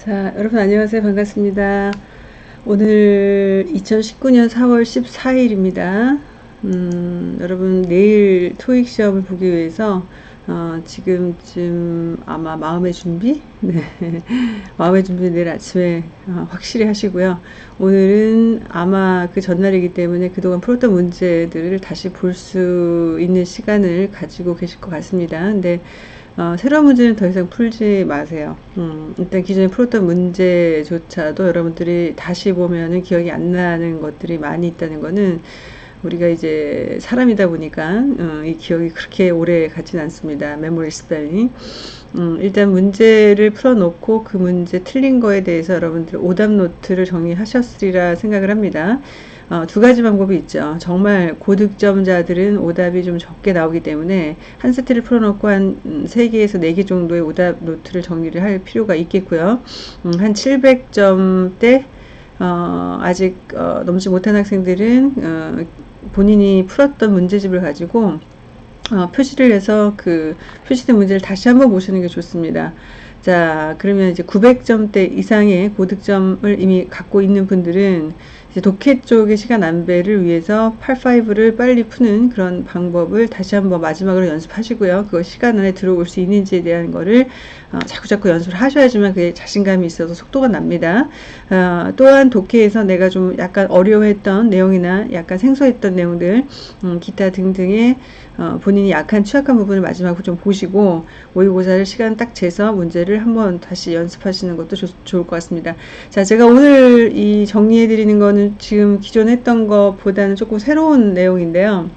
자, 여러분 안녕하세요. 반갑습니다. 오늘 2019년 4월 14일입니다. 음, 여러분 내일 토익 시험을 보기 위해서 어, 지금쯤 아마 마음의 준비? 네. 마음의 준비 내일 아침에 어, 확실히 하시고요. 오늘은 아마 그 전날이기 때문에 그동안 풀었던 문제들을 다시 볼 수 있는 시간을 가지고 계실 것 같습니다. 근데 어, 새로운 문제는 더 이상 풀지 마세요. 음, 일단 기존에 풀었던 문제조차도 여러분들이 다시 보면은 기억이 안 나는 것들이 많이 있다는 거는 우리가 이제 사람이다 보니까 어, 이 기억이 그렇게 오래 가진 않습니다. 메모리 스펠링. 음, 일단 문제를 풀어놓고 그 문제 틀린 거에 대해서 여러분들 오답 노트를 정리하셨으리라 생각을 합니다. 어, 두 가지 방법이 있죠. 정말 고득점자들은 오답이 좀 적게 나오기 때문에 한 세트를 풀어놓고 한 3개에서 4개 정도의 오답 노트를 정리를 할 필요가 있겠고요. 음, 한 700점대 어, 아직 어, 넘지 못한 학생들은 어, 본인이 풀었던 문제집을 가지고 어, 표시를 해서 그 표시된 문제를 다시 한번 보시는 게 좋습니다. 자, 그러면 이제 900점대 이상의 고득점을 이미 갖고 있는 분들은 독해 쪽의 시간 안배를 위해서 85를 빨리 푸는 그런 방법을 다시 한번 마지막으로 연습하시고요. 그거 시간 안에 들어올 수 있는지에 대한 거를 어, 자꾸자꾸 연습을 하셔야지만 그게 자신감이 있어서 속도가 납니다. 어, 또한 독해에서 내가 좀 약간 어려워했던 내용이나 약간 생소했던 내용들, 음, 기타 등등의 어, 본인이 약한 취약한 부분을 마지막으로 좀 보시고 모의고사를 시간 딱 재서 문제를 한번 다시 연습하시는 것도 조, 좋을 것 같습니다. 자, 제가 오늘 이 정리해 드리는 거는 지금 기존 했던 것보다는 조금 새로운 내용인데요.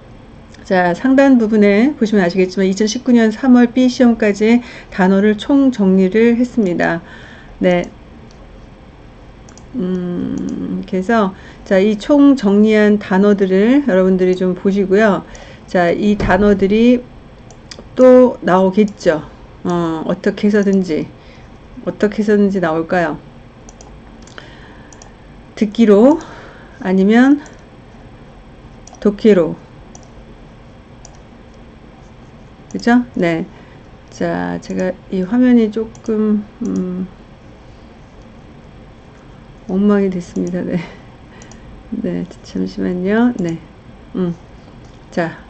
자, 상단 부분에 보시면 아시겠지만 2019년 3월 B 시험까지 단어를 총 정리를 했습니다. 네. 음, 그래서 자, 이 총 정리한 단어들을 여러분들이 좀 보시고요. 자, 이 단어들이 또 나오겠죠. 어, 어떻게 해서든지 어떻게 해서든지 나올까요? 듣기로 아니면 독기로 그죠? 네. 자, 제가 이 화면이 조금 음, 엉망이 됐습니다. 네. 네, 잠시만요. 네. 음. 자,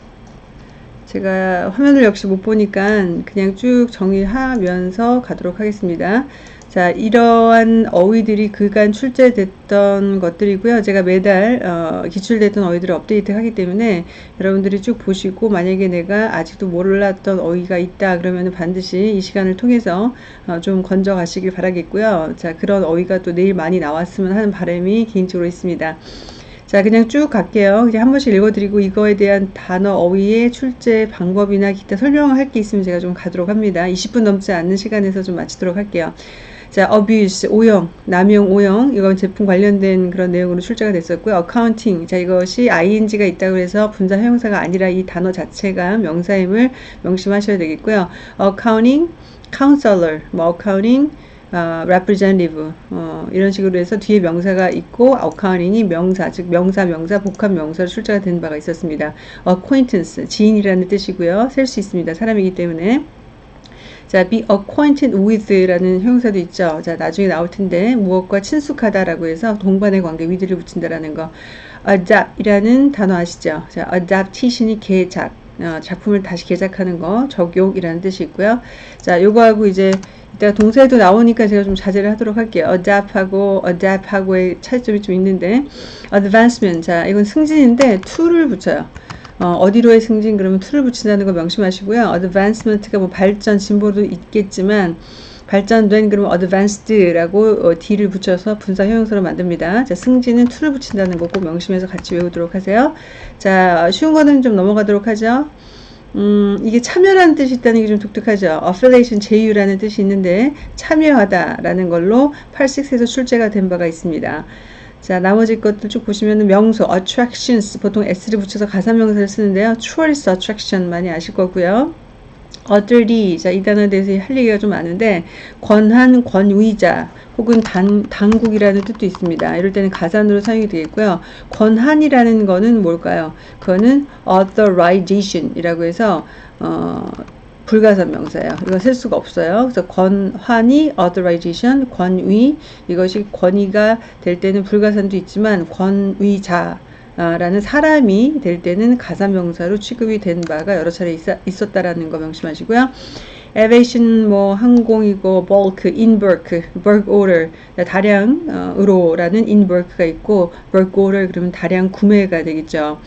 제가 화면을 역시 못 보니까 그냥 쭉 정리하면서 가도록 하겠습니다. 자, 이러한 어휘들이 그간 출제됐던 것들이고요. 제가 매달 어, 기출됐던 어휘들을 업데이트하기 때문에 여러분들이 쭉 보시고 만약에 내가 아직도 몰랐던 어휘가 있다 그러면 반드시 이 시간을 통해서 어, 좀 건져 가시길 바라겠고요. 자, 그런 어휘가 또 내일 많이 나왔으면 하는 바람이 개인적으로 있습니다. 자 그냥 쭉 갈게요. 그냥 한 번씩 읽어드리고 이거에 대한 단어 어휘의 출제 방법이나 기타 설명할 게 있으면 제가 좀 가도록 합니다. 20분 넘지 않는 시간에서 좀 마치도록 할게요. 자, abuse, 오용, 남용, 오용, 이건 제품 관련된 그런 내용으로 출제가 됐었고요. accounting, 자, 이것이 ing가 있다고 해서 분사 형용사가 아니라 이 단어 자체가 명사임을 명심하셔야 되겠고요. accounting, counselor, 뭐 accounting, 어, representative 어, 이런 식으로 해서 뒤에 명사가 있고 accounting이 명사 즉 명사 명사 복합 명사로 출제가 된 바가 있었습니다. acquaintance 지인이라는 뜻이고요. 셀 수 있습니다. 사람이기 때문에 자, be acquainted with라는 형용사도 있죠. 자, 나중에 나올 텐데 무엇과 친숙하다라고 해서 동반의 관계 위드를 붙인다라는 거. adapt이라는 단어 아시죠? 자, adaptation이 개작. 어, 작품을 다시 개작하는 거 적용이라는 뜻이 있고요. 자, 요거하고 이제 이따가 동사에도 나오니까 제가 좀 자제를 하도록 할게요. adapt하고 adapt하고의 차이점이 좀 있는데 advancement 자 이건 승진인데 to를 붙여요. 어, 디로의 승진 그러면 to를 붙인다는 거 명심하시고요. advancement가 뭐 발전 진보도 있겠지만 발전된 그러면 advanced라고 어, d를 붙여서 분사 형용사로 만듭니다. 자, 승진은 to를 붙인다는 거 꼭 명심해서 같이 외우도록 하세요. 자, 쉬운 거는 좀 넘어가도록 하죠. 음, 이게 참여라는 뜻이 있다는 게 좀 독특하죠. affiliation, 제휴라는 뜻이 있는데 참여하다라는 걸로 86에서 출제가 된 바가 있습니다. 자, 나머지 것들 쭉 보시면 명소, attractions, 보통 s를 붙여서 가사 명사를 쓰는데요. tourist attraction 많이 아실 거고요. Authority, 자, 이 단어에 대해서 할 얘기가 좀 많은데, 권한, 권위자, 혹은 단, 당국이라는 뜻도 있습니다. 이럴 때는 가산으로 사용이 되겠고요. 권한이라는 거는 뭘까요? 그거는 authorization 이라고 해서, 어, 불가산 명사예요. 이거 쓸 수가 없어요. 그래서 권한이 authorization, 권위 이것이 권위가 될 때는 불가산도 있지만 권위자 라는 사람이 될 때는 가사명사로 취급이 된 바가 여러 차례 있, 었다라는 거 명심하시고요. aviation 뭐 항공이고 bulk, bulk order 다량으로라는 bulk가 있고 order 그러면 다량 구매가 되겠죠.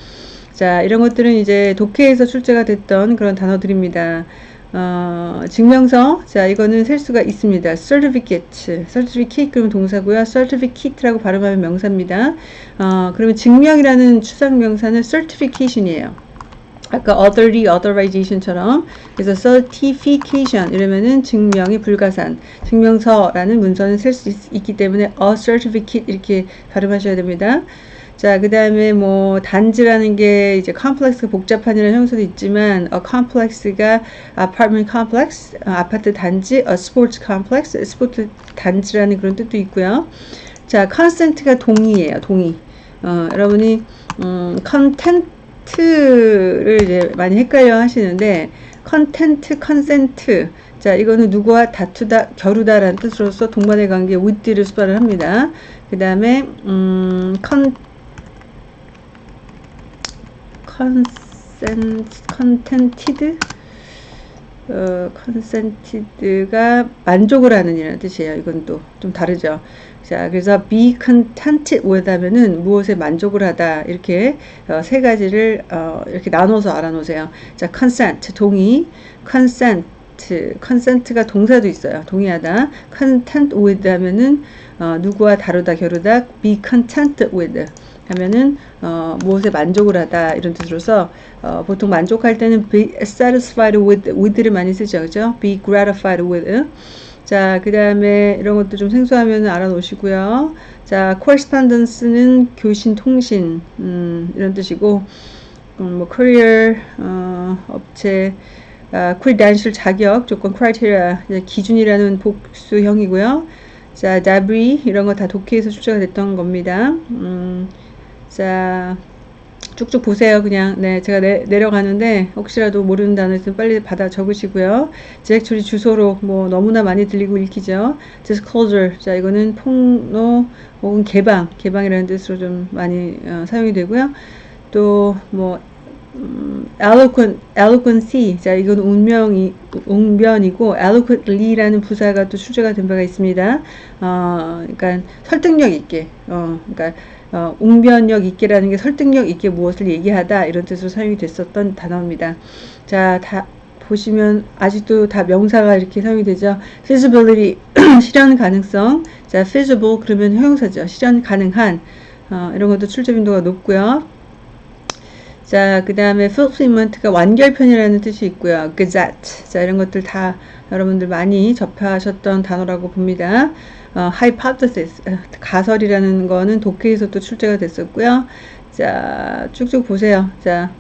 자 이런 것들은 이제 독해에서 출제가 됐던 그런 단어들입니다. 어, 증명서 자 이거는 셀 수가 있습니다. certificate, certificate 그러면 동사고요. certificate라고 발음하면 명사입니다. 어, 그러면 증명이라는 추상 명사는 certification이에요. 아까 authority, authorization처럼 그래서 certification 이러면은 증명이 불가산 증명서라는 문서는 셀수 있기 때문에 a certificate 이렇게 발음하셔야 됩니다. 자, 그 다음에 뭐, 단지라는 게 이제 컴플렉스 복잡한이라는 형사도 있지만, a complex가 apartment complex, 아파트 단지, a sports complex, 스포츠 단지라는 그런 뜻도 있고요. 자, consent가 동의예요, 동의. 어, 여러분이, 음, content를 이제 많이 헷갈려 하시는데, contend, contend. 자, 이거는 누구와 다투다, 겨루다라는 뜻으로서 동반의 관계 with를 수반을 합니다. 그 다음에, 음, con, conten contented 어, contented가 만족을 하는 이라는 뜻이에요. 이건 또 좀 다르죠. 자, 그래서 be contented with 하면은 무엇에 만족을 하다 이렇게 어, 세 가지를 어, 이렇게 나눠서 알아놓으세요. 자, consent 동의, consent consent가 동사도 있어요. 동의하다. content with 하면은 어, 누구와 다루다 겨루다 be content with 하면은 어, 무엇에 만족을 하다 이런 뜻으로서 어, 보통 만족할 때는 be satisfied with with를 많이 쓰죠, 그죠? Be gratified with. 자, 그 다음에 이런 것도 좀 생소하면 알아놓으시고요. 자, correspondence는 교신, 통신 음, 이런 뜻이고, 음, 뭐 career 어, 업체 아, credential 자격 조건 criteria 기준이라는 복수형이고요. 자, debris 이런 거 다 독해에서 출제가 됐던 겁니다. 음, 자, 쭉쭉 보세요. 그냥 네 제가 내, 내려가는데 혹시라도 모르는 단어 있으면 빨리 받아 적으시고요. 처리 주소로 뭐 너무나 많이 들리고 읽히죠. disclosure 자 이거는 폭로 혹은 개방 개방이라는 뜻으로 좀 많이 어, 사용이 되고요. 또뭐 음, eloquency. 자, 이건 운명이, 웅변이고, eloquently라는 부사가 또 출제가 된 바가 있습니다. 어, 그러니까 설득력 있게, 어, 그러니까 어, 웅변력 있게라는 게 설득력 있게 무엇을 얘기하다 이런 뜻으로 사용이 됐었던 단어입니다. 자, 다 보시면 아직도 다 명사가 이렇게 사용이 되죠. feasibility 실현 가능성. 자, feasible 그러면 형용사죠. 실현 가능한 어, 이런 것도 출제 빈도가 높고요. 자, 그 다음에 fulfillment가 완결편이라는 뜻이 있고요. gazette. 자, 이런 것들 다 여러분들 많이 접하셨던 단어라고 봅니다. 어, hypothesis, 가설이라는 거는 독해에서 또 출제가 됐었고요. 자, 쭉쭉 보세요. 자,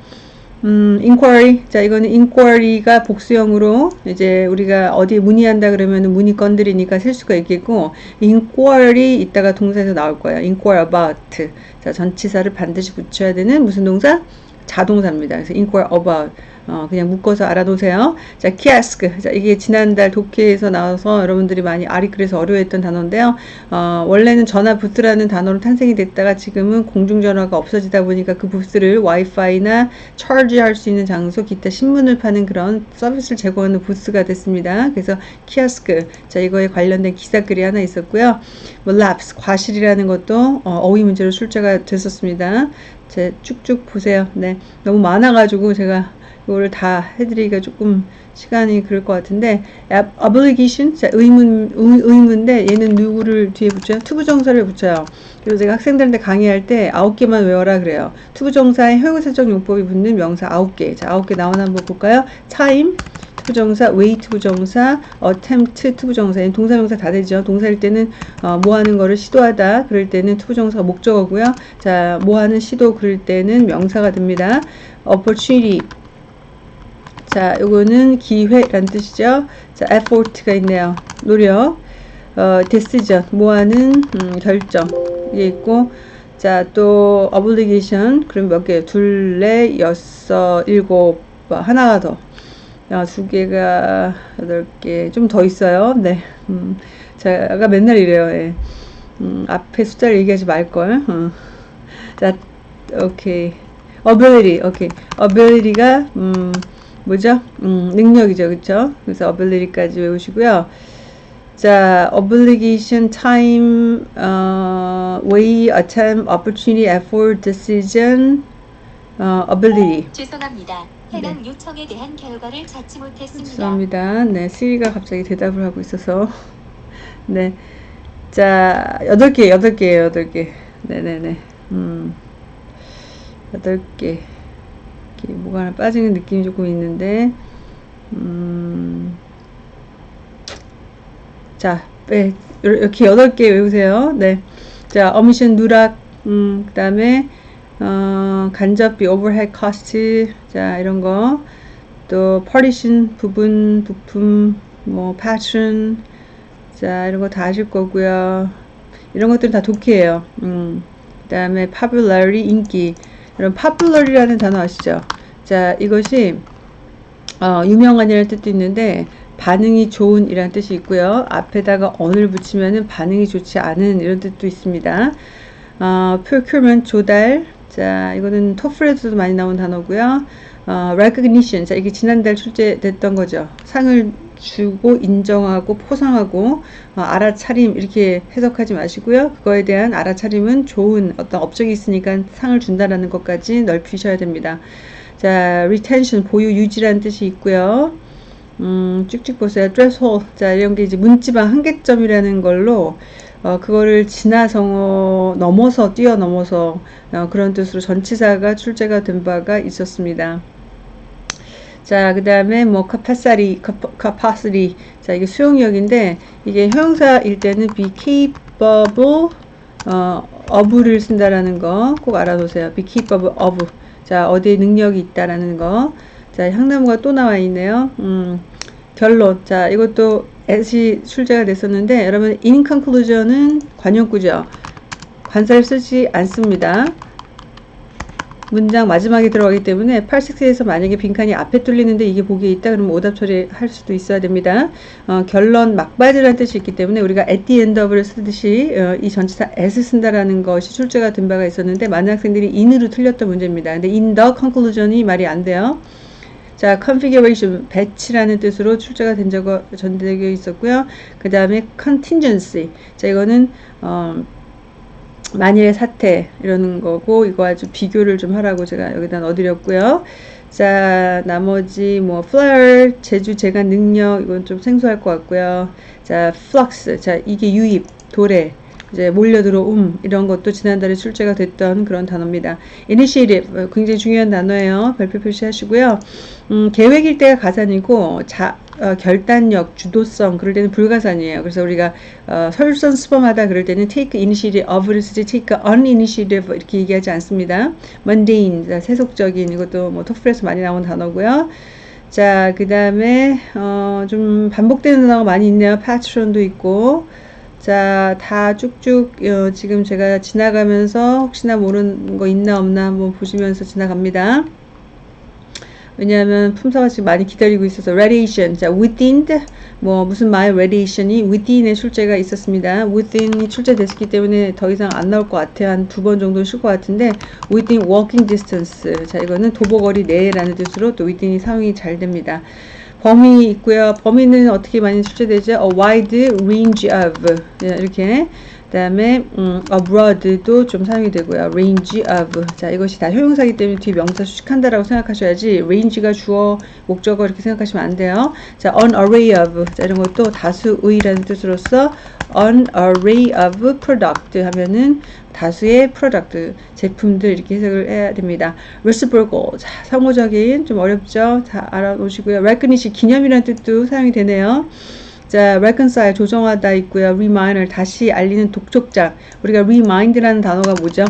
음, inquiry. 자, 이거는 inquiry가 복수형으로 이제 우리가 어디에 문의한다 그러면 문의 건드리니까 셀 수가 있겠고, inquiry 이따가 동사에서 나올 거예요. inquire about. 자, 전치사를 반드시 붙여야 되는 무슨 동사? 자동사입니다. 그래서 inquire about. 어, 그냥 묶어서 알아두세요. 자, 키아스크. 자, 이게 지난달 독해에서 나와서 여러분들이 많이 아리클에서 어려워했던 단어인데요. 어, 원래는 전화 부스라는 단어로 탄생이 됐다가 지금은 공중전화가 없어지다 보니까 그 부스를 와이파이나 charge할 수 있는 장소, 기타 신문을 파는 그런 서비스를 제공하는 부스가 됐습니다. 그래서 kiosk. 자, 이거에 관련된 기사글이 하나 있었고요. 뭐, lapse, 과실이라는 것도 어, 어휘 문제로 출제가 됐었습니다. 자 쭉쭉 보세요. 네. 너무 많아가지고 제가 이거를 다 해드리기가 조금 시간이 그럴 것 같은데 obligation 자, 의무 의, 무인데 얘는 누구를 뒤에 붙여요? to부정사를 붙여요. 그리고 제가 학생들한테 강의할 때 아홉 개만 외워라 그래요. to부정사에 형용사적 용법이 붙는 명사 아홉 개. 자, 아홉 개 나오나 한번 볼까요? to 부정사, way to부정사, attempt to부정사, 동사명사 다 되죠. 동사일 때는 어, 뭐 하는 거를 시도하다 그럴 때는 to부정사가 목적어고요. 자, 뭐 하는 시도 그럴 때는 명사가 됩니다. opportunity 자, 요거는 기회란 뜻이죠. 자, effort가 있네요. 노력. 어, decision, 뭐하는 음, 결정. 이게 있고, 자, 또 obligation. 그럼 몇 개? 둘, 넷, 여섯, 일곱, 뭐, 하나가 더. 아, 두 개가 여덟 개, 좀 더 있어요. 네. 음, 제가 맨날 이래요. 예. 음, 앞에 숫자를 얘기하지 말걸. 어. 자, 오케이. ability, 오케이. ability가, 음, 뭐죠? 음, 능력이죠. 그쵸? 그래서 ability까지 외우시고요. 자, obligation, time, 어, way, attempt, opportunity, effort, decision, 어, ability. 죄송합니다. 해당 요청에 대한 결과를 찾지 못했습니다. 죄송합니다. 네, 시리가 갑자기 대답을 하고 있어서. 네. 자, 여덟 개, 여덟 개예요, 여덟 개. 네네네. 음. 여덟 개. 이렇게 뭐가 하나 빠지는 느낌이 조금 있는데, 음. 자, 네, 이렇게 여덟 개 외우세요. 네. 자, 어미션 누락, 음, 그 다음에, 어, 간접비, overhead cost, 자, 이런 거. 또, partition, 부분, 부품, 뭐, pattern, 자, 이런 거 다 아실 거고요. 이런 것들은 다 독해예요. 음, 그 다음에 popularity, 인기. 이런 popularity라는 단어 아시죠? 자, 이것이, 어, 유명한이라는 뜻도 있는데, 반응이 좋은 이라는 뜻이 있고요. 앞에다가 on을 붙이면은 반응이 좋지 않은 이런 뜻도 있습니다. 어, procurement 조달. 자, 이거는 토플에서도 많이 나온 단어고요. 어, recognition. 자, 이게 지난달 출제됐던 거죠. 상을 주고 인정하고 포상하고 어, 알아차림 이렇게 해석하지 마시고요. 그거에 대한 알아차림은 좋은 어떤 업적이 있으니까 상을 준다라는 것까지 넓히셔야 됩니다. 자, retention 보유 유지라는 뜻이 있고요. 음, 쭉쭉 보세요. threshold. 자, 이런 게 이제 문지방 한계점이라는 걸로, 어, 그거를 지나서, 넘어서, 뛰어넘어서, 어, 그런 뜻으로 전치사가 출제가 된 바가 있었습니다. 자, 그 다음에 뭐, capacity, capacity. 자, 이게 수용력인데, 이게 형용사일 때는 be capable, 어, of를 쓴다라는 거 꼭 알아두세요. be capable of. 자, 어디에 능력이 있다라는 거. 자, 향나무가 또 나와 있네요. 음, 결론. 자, 이것도 애시 출제가 됐었는데, 여러분, in conclusion은 관용구죠. 관사를 쓰지 않습니다. 문장 마지막에 들어가기 때문에 8식스에서 만약에 빈칸이 앞에 뚫리는데 이게 보기에 있다 그러면 오답 처리할 수도 있어야 됩니다. 어, 결론 막바지라는 뜻이 있기 때문에 우리가 at the end of를 쓰듯이 어, 이 전치사 as 쓴다라는 것이 출제가 된 바가 있었는데 많은 학생들이 in으로 틀렸던 문제입니다. 근데 in the conclusion이 말이 안 돼요. 자, configuration, 배치라는 뜻으로 출제가 된 적이 전되어 있었고요. 그 다음에 contingency. 자, 이거는, 어, 만일의 사태, 이러는 거고, 이거 아주 비교를 좀 하라고 제가 여기다 넣어드렸고요. 자, 나머지 뭐, flare, 제주, 재간, 능력, 이건 좀 생소할 것 같고요. 자, flux. 자, 이게 유입, 도래. 이제 몰려 들어옴 이런 것도 지난달에 출제가 됐던 그런 단어입니다. initiative 굉장히 중요한 단어예요. 별표 표시하시고요. 음, 계획일 때가 가산이고 자, 어, 결단력, 주도성 그럴 때는 불가산이에요. 그래서 우리가 어, 설선수범하다 그럴 때는 take initiative of를 쓰지 take uninitiative 이렇게 얘기하지 않습니다. mundane, 세속적인 이것도 뭐 토플에서 많이 나온 단어고요. 자, 그 다음에 어, 좀 반복되는 단어가 많이 있네요. patron도 있고 자, 다 쭉쭉 어, 지금 제가 지나가면서 혹시나 모르는 거 있나 없나 한번 보시면서 지나갑니다. 왜냐하면 품사가 지금 많이 기다리고 있어서 radiation, 자 within 뭐 무슨 말 radiation이 within의 출제가 있었습니다. within이 출제됐기 때문에 더 이상 안 나올 것 같아요. 한 두 번 정도 쉴 것 같은데 within walking distance, 자 이거는 도보거리 내라는 뜻으로 또 within이 사용이 잘 됩니다. 범위 있고요. 범위는 어떻게 많이 출제되죠? A wide range of 이렇게 그 다음에 음, abroad도 좀 사용이 되고요. range of 자 이것이 다 효용사이기 때문에 뒤 명사 수식한다라고 생각하셔야지 range가 주어 목적어 이렇게 생각하시면 안 돼요. 자 an array of 자 이런 것도 다수의라는 뜻으로서 an array of product 하면은 다수의 product 제품들 이렇게 해석을 해야 됩니다. reciprocal 자 상호적인 좀 어렵죠. 다 알아놓으시고요. recognition 기념이라는 뜻도 사용이 되네요. 자, reconcile 조정하다 있고요. reminder 다시 알리는 독촉장. 우리가 remind라는 단어가 뭐죠?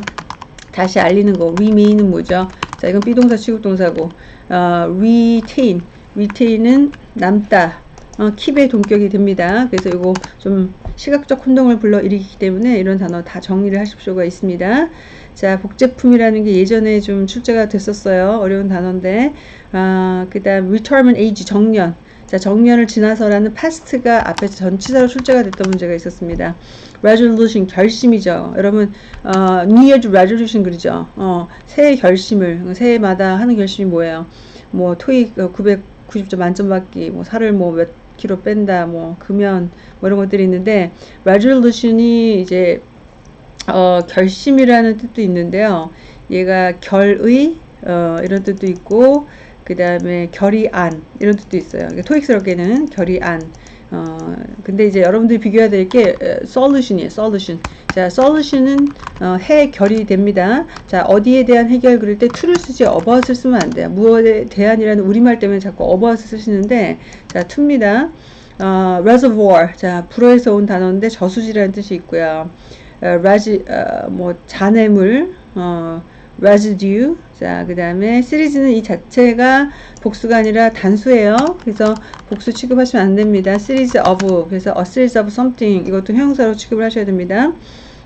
다시 알리는 거. remain은 뭐죠? 자, 이건 be동사 취급동사고. 어, retain. retain은 남다. 어, keep의 동격이 됩니다. 그래서 이거 좀 시각적 혼동을 불러 일으키기 때문에 이런 단어 다 정리를 하실 필요가 있습니다. 자, 복제품이라는 게 예전에 좀 출제가 됐었어요. 어려운 단어인데, 아, 그 다음 retirement age, 정년. 자, 정년을 지나서라는 past가 앞에 전치사로 출제가 됐던 문제가 있었습니다. resolution, 결심이죠. 여러분, 어, New Year's resolution 그러죠. 어, 새해 결심을, 새해마다 하는 결심이 뭐예요? 뭐, 토익 990점 만점 받기, 뭐, 살을 뭐몇 킬로 뺀다, 뭐, 금연, 뭐 이런 것들이 있는데, resolution이 이제 어, 결심이라는 뜻도 있는데요. 얘가 결의 어, 이런 뜻도 있고 그 다음에 결의안 이런 뜻도 있어요. 그러니까 토익스럽게는 결의안. 어, 근데 이제 여러분들이 비교해야 될 게 solution이에요. solution. 자, solution은 어, 해결이 됩니다. 자, 어디에 대한 해결 그릴 때 to를 쓰지 about을 쓰면 안 돼요. 무엇에 대한이라는 우리말 때문에 자꾸 about을 쓰시는데 자, to입니다. 어, reservoir. 자, 불어에서 온 단어인데 저수지라는 뜻이 있고요. 어, 라지, 어, 뭐, 잔해물, 어, residue. 자, 그 다음에 시리즈는 이 자체가 복수가 아니라 단수예요. 그래서 복수 취급하시면 안 됩니다. series of. 그래서 a series of something. 이것도 형용사로 취급을 하셔야 됩니다.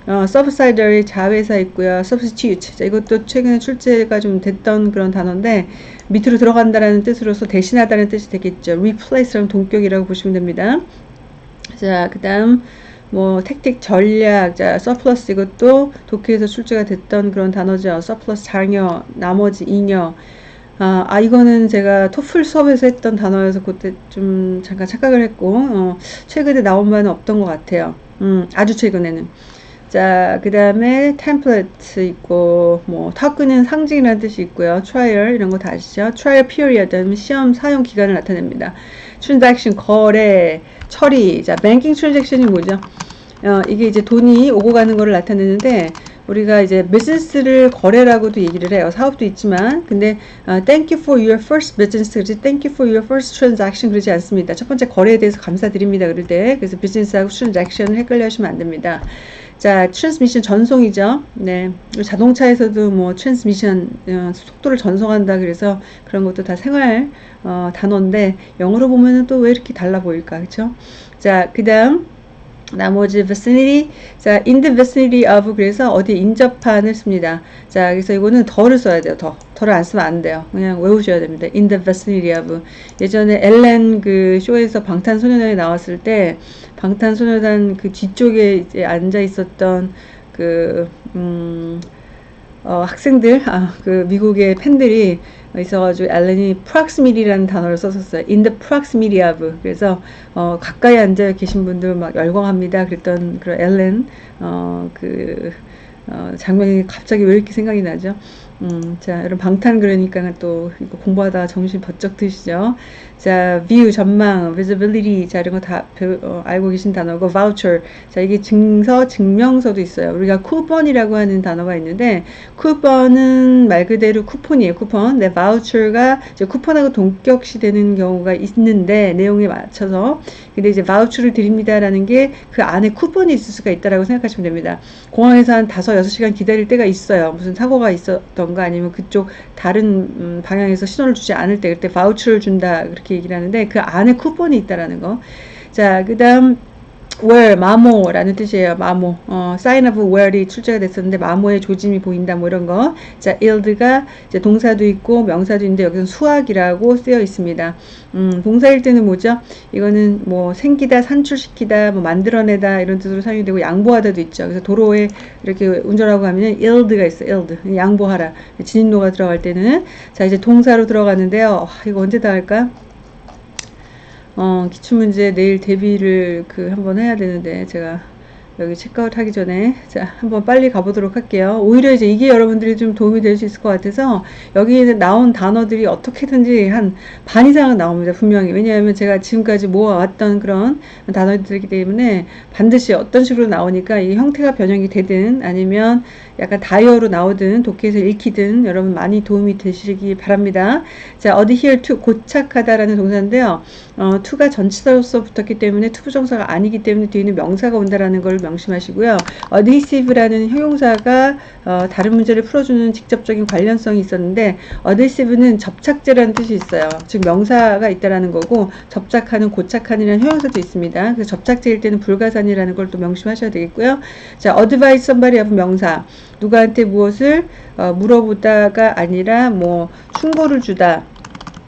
어, subsidiary 자회사 있고요. substitute. 자, 이것도 최근에 출제가 좀 됐던 그런 단어인데 밑으로 들어간다라는 뜻으로서 대신하다는 뜻이 되겠죠. replace라는 동격이라고 보시면 됩니다. 자, 그 다음 뭐 택틱 전략, 자 서플러스 이것도 독해에서 출제가 됐던 그런 단어죠. 서플러스 장여, 나머지 잉여. 아, 아 이거는 제가 토플 수업에서 했던 단어여서 그때 좀 잠깐 착각을 했고 어, 최근에 나온 바는 없던 것 같아요. 음, 아주 최근에는. 자, 그 다음에 템플릿 있고, 뭐, 타크는 상징이라는 뜻이 있고요. trial, 이런 거 다 아시죠? trial period, 시험 사용 기간을 나타냅니다. Transaction, 거래, 처리. 자, banking transaction이 뭐죠? 어, 이게 이제 돈이 오고 가는 거를 나타내는데, 우리가 이제 비즈니스를 거래라고도 얘기를 해요. 사업도 있지만, 근데 어, thank you for your first business 그러지 thank you for your first transaction 그러지 않습니다. 첫 번째 거래에 대해서 감사드립니다. 그럴 때 그래서 비즈니스하고 transaction을 헷갈려 하시면 안 됩니다. 자, transmission 전송이죠. 네. 자동차에서도 뭐 transmission 어, 속도를 전송한다 그래서 그런 것도 다 생활 어, 단어인데 영어로 보면은 또 왜 이렇게 달라 보일까? 그렇죠? 자, 그다음 나머지 vicinity 자 in the vicinity of 그래서 어디 인접한을 씁니다. 자 그래서 이거는 더를 써야 돼요 더. 더를 안 쓰면 안 돼요. 그냥 외우셔야 됩니다. in the vicinity of. 예전에 엘렌 그 쇼에서 방탄소년단이 나왔을 때 방탄소년단 그 뒤쪽에 이제 앉아 있었던 그 음, 어, 학생들, 아, 그 미국의 팬들이 있어가지고 엘렌이 proximity라는 단어를 썼었어요. In the proximity of. 그래서 어, 가까이 앉아 계신 분들 막 열광합니다. 그랬던 그런 엘렌 어, 그 어, 장면이 갑자기 왜 이렇게 생각이 나죠? 음, 자, 여러분 방탄 그러니까 또 이거 공부하다 정신 번쩍 드시죠. 자, view 전망, visibility 자 이런 거다 어, 알고 계신 단어고 voucher 자 이게 증서, 증명서도 있어요. 우리가 쿠폰이라고 하는 단어가 있는데 쿠폰은 말 그대로 쿠폰이에요. 쿠폰. 네, voucher가 이제 쿠폰하고 동격시 되는 경우가 있는데 내용에 맞춰서 근데 이제 voucher를 드립니다라는 게 그 안에 쿠폰이 있을 수가 있다라고 생각하시면 됩니다. 공항에서 한 다섯 여섯 시간 기다릴 때가 있어요. 무슨 사고가 있었던가 아니면 그쪽 다른 음, 방향에서 신호를 주지 않을 때 그때 바우처를 준다 그렇게 얘기를 하는데 그 안에 쿠폰이 있다라는 거. 자, 그 다음 where 마모라는 뜻이에요. 마모. 어, sign of where이 출제가 됐었는데 마모의 조짐이 보인다 뭐 이런 거. 자, yield가 이제 동사도 있고 명사도 있는데 여기서 수학이라고 쓰여 있습니다. 음, 동사일 때는 뭐죠? 이거는 뭐 생기다, 산출시키다, 뭐 만들어내다 이런 뜻으로 사용이 되고 양보하다도 있죠. 그래서 도로에 이렇게 운전하고 가면 yield가 있어요. yield. 양보하라. 진인도가 들어갈 때는 자, 이제 동사로 들어가는데요. 와, 이거 언제 다 할까? 어, 기출문제 내일 대비를 그 한번 해야 되는데 제가 여기 체크아웃 하기 전에 자 한번 빨리 가보도록 할게요. 오히려 이제 이게 여러분들이 좀 도움이 될 수 있을 것 같아서 여기에 나온 단어들이 어떻게든지 한 반 이상은 나옵니다 분명히. 왜냐하면 제가 지금까지 모아왔던 그런 단어들이기 때문에 반드시 어떤 식으로 나오니까 이 형태가 변형이 되든 아니면 약간 다이어로 나오든 독해에서 읽히든 여러분 많이 도움이 되시기 바랍니다. 자, adhere to 고착하다라는 동사인데요. 어, to가 전치사로서 붙었기 때문에 투부정사가 아니기 때문에 뒤에는 명사가 온다라는 걸 명심하시고요. adhesive라는 형용사가 어, 다른 문제를 풀어주는 직접적인 관련성이 있었는데 adhesive는 접착제라는 뜻이 있어요. 즉 명사가 있다라는 거고 접착하는 고착하는이라는 형용사도 있습니다. 그래서 접착제일 때는 불가산이라는 걸 또 명심하셔야 되겠고요. 자, advise somebody 하면 명사 누구한테 무엇을 어, 물어보다가 아니라 뭐 충고를 주다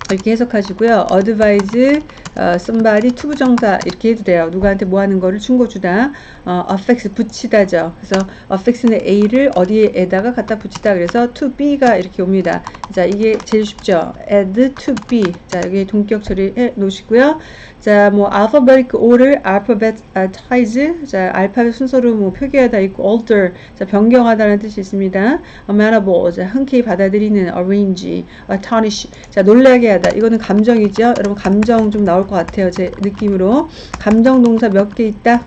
이렇게 해석하시고요. advise 어, somebody to부정사 이렇게 해도 돼요. 누구한테 뭐 하는 거를 충고 주다. 어, affix 붙이다죠. 그래서 affix는 A를 어디에다가 갖다 붙이다. 그래서 to B가 이렇게 옵니다. 자, 이게 제일 쉽죠. add to B. 자, 여기 동격 처리해 놓으시고요. 자, 뭐 alphabetic order, alphabetize. 자, 알파벳 순서로 뭐 표기하다 있고 alter. 자, 변경하다라는 뜻이 있습니다. amenable. 자, 흔쾌히 받아들이는 arrange, astonish. 자, 놀라게 하다. 이거는 감정이죠. 여러분 감정 좀 나올 것 같아요. 제 느낌으로. 감정 동사 몇 개 있다?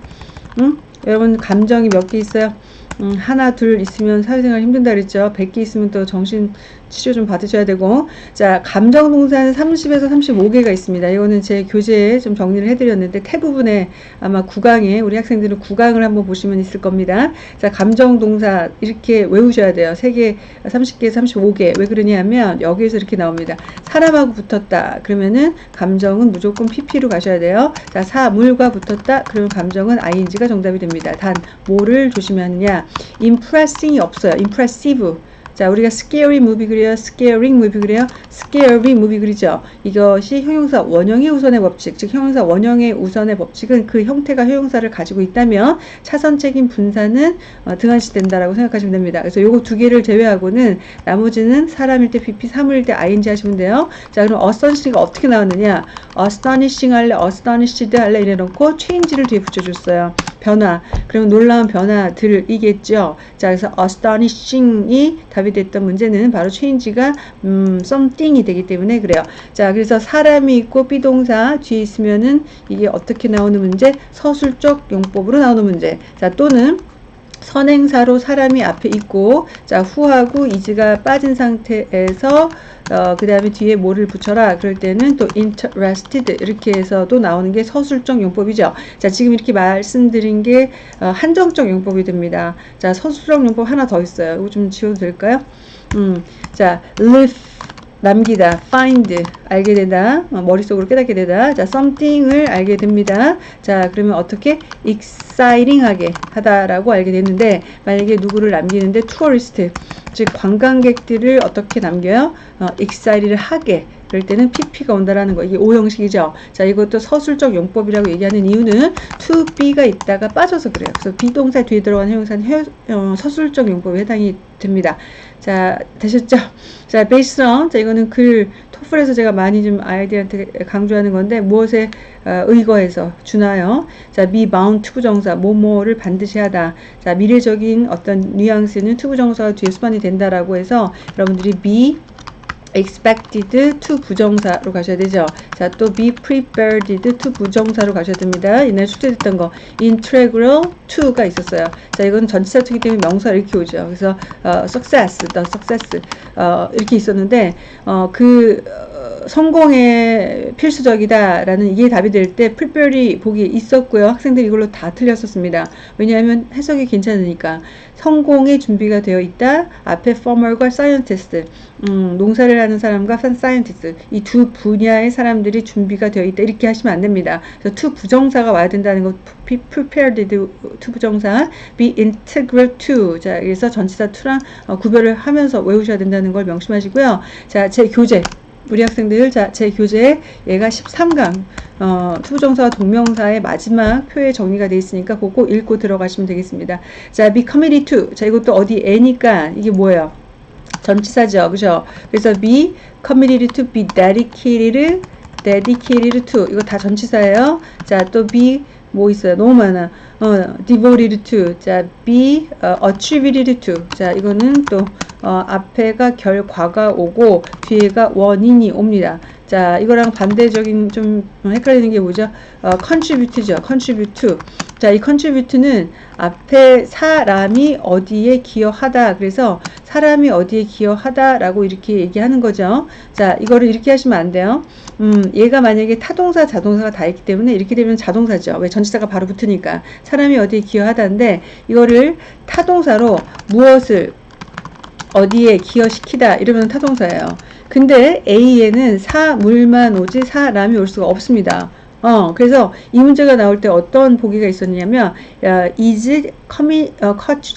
응? 여러분 감정이 몇 개 있어요? 음, 하나 둘 있으면 사회생활 힘든다 그랬죠. 100개 있으면 또 정신 치료 좀 받으셔야 되고 자 감정 동사는 30에서 35개가 있습니다. 이거는 제 교재에 좀 정리를 해드렸는데 태부분에 아마 구강에 우리 학생들은 구강을 한번 보시면 있을 겁니다. 자 감정 동사 이렇게 외우셔야 돼요. 3개 30개 35개 왜 그러냐면 여기에서 이렇게 나옵니다. 사람하고 붙었다 그러면은 감정은 무조건 pp로 가셔야 돼요. 자 사물과 붙었다 그러면 감정은 ing가 정답이 됩니다. 단 뭐를 조심하느냐 impressing이 없어요. impressive 자, 우리가 scary movie 그래요. scaring movie 그래요. scary movie 그리죠. 이것이 형용사 원형의 우선의 법칙, 즉 형용사 원형의 우선의 법칙은 그 형태가 형용사를 가지고 있다면 차선책인 분사는 어, 등한시된다라고 생각하시면 됩니다. 그래서 요거 두 개를 제외하고는 나머지는 사람일 때 pp, 사물일 때 ing 하시면 돼요. 자, 그럼 astonishing가 어떻게 나왔느냐? astonishing 할래, astonished 할래 이래 놓고 change를 뒤에 붙여줬어요. 변화. 그러면 놀라운 변화들이겠죠. 자, 그래서 astonishing이 답이 됐던 문제는 바로 change가 음, something이 되기 때문에 그래요. 자, 그래서 사람이 있고 비동사 뒤에 있으면은 이게 어떻게 나오는 문제? 서술적 용법으로 나오는 문제. 자, 또는 선행사로 사람이 앞에 있고 자 후하고 이즈가 빠진 상태에서 어, 그 다음에 뒤에 뭐를 붙여라 그럴 때는 또 interested 이렇게 해서도 나오는 게 서술적 용법이죠 자 지금 이렇게 말씀드린 게 어, 한정적 용법이 됩니다 자 서술적 용법 하나 더 있어요 이거 좀 지워도 될까요 음, 자 live 남기다, find, 알게 되다, 어, 머릿속으로 깨닫게 되다. 자, something을 알게 됩니다. 자, 그러면 어떻게? exciting하게 하다라고 알게 됐는데, 만약에 누구를 남기는데, tourist, 즉, 관광객들을 어떻게 남겨요? 어, excited를 하게. 그럴 때는 pp가 온다라는 거. 이게 오형식이죠. 자, 이것도 서술적 용법이라고 얘기하는 이유는 to be가 있다가 빠져서 그래요. 그래서 be동사 뒤에 들어간 형용사는 해, 어, 서술적 용법에 해당이 됩니다. 자, 되셨죠? 자, based. 자, 이거는 글, 토플에서 제가 많이 좀 아이들한테 강조하는 건데, 무엇에 어, 의거해서 주나요? 자, be bound to부정사, 뭐뭐를 반드시 하다. 자, 미래적인 어떤 뉘앙스는 투부정사가 뒤에 수반이 된다라고 해서 여러분들이 be expected to 부정사로 가셔야 되죠. 자, 또 be prepared to 부정사로 가셔야 됩니다. 옛날 숙제됐던 거 integral to가 있었어요. 자, 이건 전치사 투기 때문에 명사 이렇게 오죠. 그래서 어, success, the success 어, 이렇게 있었는데 어, 그 어, 성공의 필수적이다라는 이게 답이 될때 prepare이 보기 있었고요. 학생들이 이걸로 다 틀렸었습니다. 왜냐하면 해석이 괜찮으니까 성공의 준비가 되어 있다. 앞에 farmer과 scientist 음, 농사를 하는 사람과 scientist 이 두 분야의 사람들이 준비가 되어 있다 이렇게 하시면 안 됩니다. 그래서 to 부정사가 와야 된다는 거 be prepared to 부정사 be integral to 자 그래서 전치사 to랑 어, 구별을 하면서 외우셔야 된다는 걸 명심하시고요. 자 제 교재 우리 학생들 자 제 교재에 얘가 13강 어, 투부정사와 동명사의 마지막 표에 정리가 되어 있으니까 그거 읽고 들어가시면 되겠습니다. 자 be committed to 자 이것도 어디 애니까 이게 뭐예요? 전치사죠. 그죠? 그래서 be committed to be dedicated dedicated to 이거 다 전치사예요. 자, 또 be 뭐 있어요? 너무 많아. 어, devoted to. 자, be 어, attributed to. 자, 이거는 또 어, 앞에가 결과가 오고 뒤에가 원인이 옵니다. 자, 이거랑 반대적인 좀 헷갈리는 게 뭐죠? 어, contribute죠. contribute. 자, 이 contribute는 앞에 사람이 어디에 기여하다. 그래서 사람이 어디에 기여하다라고 이렇게 얘기하는 거죠. 자, 이거를 이렇게 하시면 안 돼요. 음, 얘가 만약에 타동사, 자동사가 다 있기 때문에 이렇게 되면 자동사죠. 왜 전치사가 바로 붙으니까. 사람이 어디에 기여하다인데 이거를 타동사로 무엇을 어디에 기여시키다 이러면 타동사예요. 근데 A에는 사물만 오지 사람이 올 수가 없습니다. 어, 그래서 이 문제가 나올 때 어떤 보기가 있었냐면 야, is commi, 어,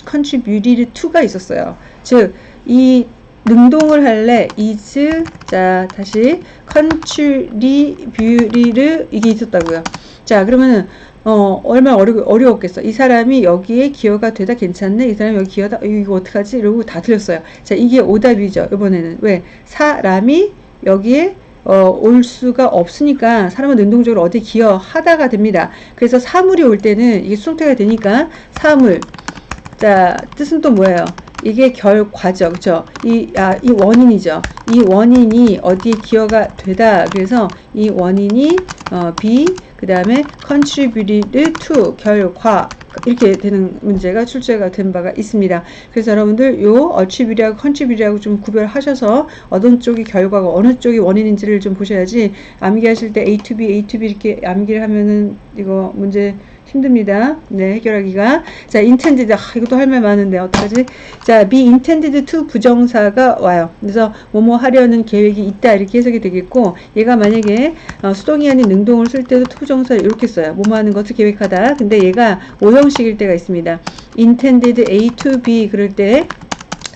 contributed to가 있었어요. 즉, 이 능동을 할래 is 자 다시 contributed 이게 있었다고요. 자 그러면은 어, 얼마나 어려, 어려웠겠어. 이 사람이 여기에 기여가 되다 괜찮네? 이 사람이 여기 기여다, 이거 어떡하지? 이러고 다 틀렸어요. 자, 이게 오답이죠. 이번에는. 왜? 사람이 여기에 어, 올 수가 없으니까 사람은 능동적으로 어디 기여하다가 됩니다. 그래서 사물이 올 때는 이게 수동태가 되니까 사물. 자, 뜻은 또 뭐예요? 이게 결과죠. 그죠? 이, 아, 이 원인이죠. 이 원인이 어디에 기여가 되다. 그래서 이 원인이, 어, be, 그 다음에 contributed to 결과 이렇게 되는 문제가 출제가 된 바가 있습니다. 그래서 여러분들 요 attribute하고 contribute하고 좀 구별하셔서 어떤 쪽이 결과고 어느 쪽이 원인인지를 좀 보셔야지 암기하실 때 A to B, A to B 이렇게 암기를 하면은 이거 문제 힘듭니다. 네, 해결하기가. 자, intended. 아, 이것도 할 말 많은데, 어떡하지? 자, be intended to 부정사가 와요. 그래서, 뭐뭐 하려는 계획이 있다. 이렇게 해석이 되겠고, 얘가 만약에 어, 수동이 아닌 능동을 쓸 때도 to 부정사 이렇게 써요. 뭐뭐 하는 것을 계획하다. 근데 얘가 오형식일 때가 있습니다. intended A to B 그럴 때,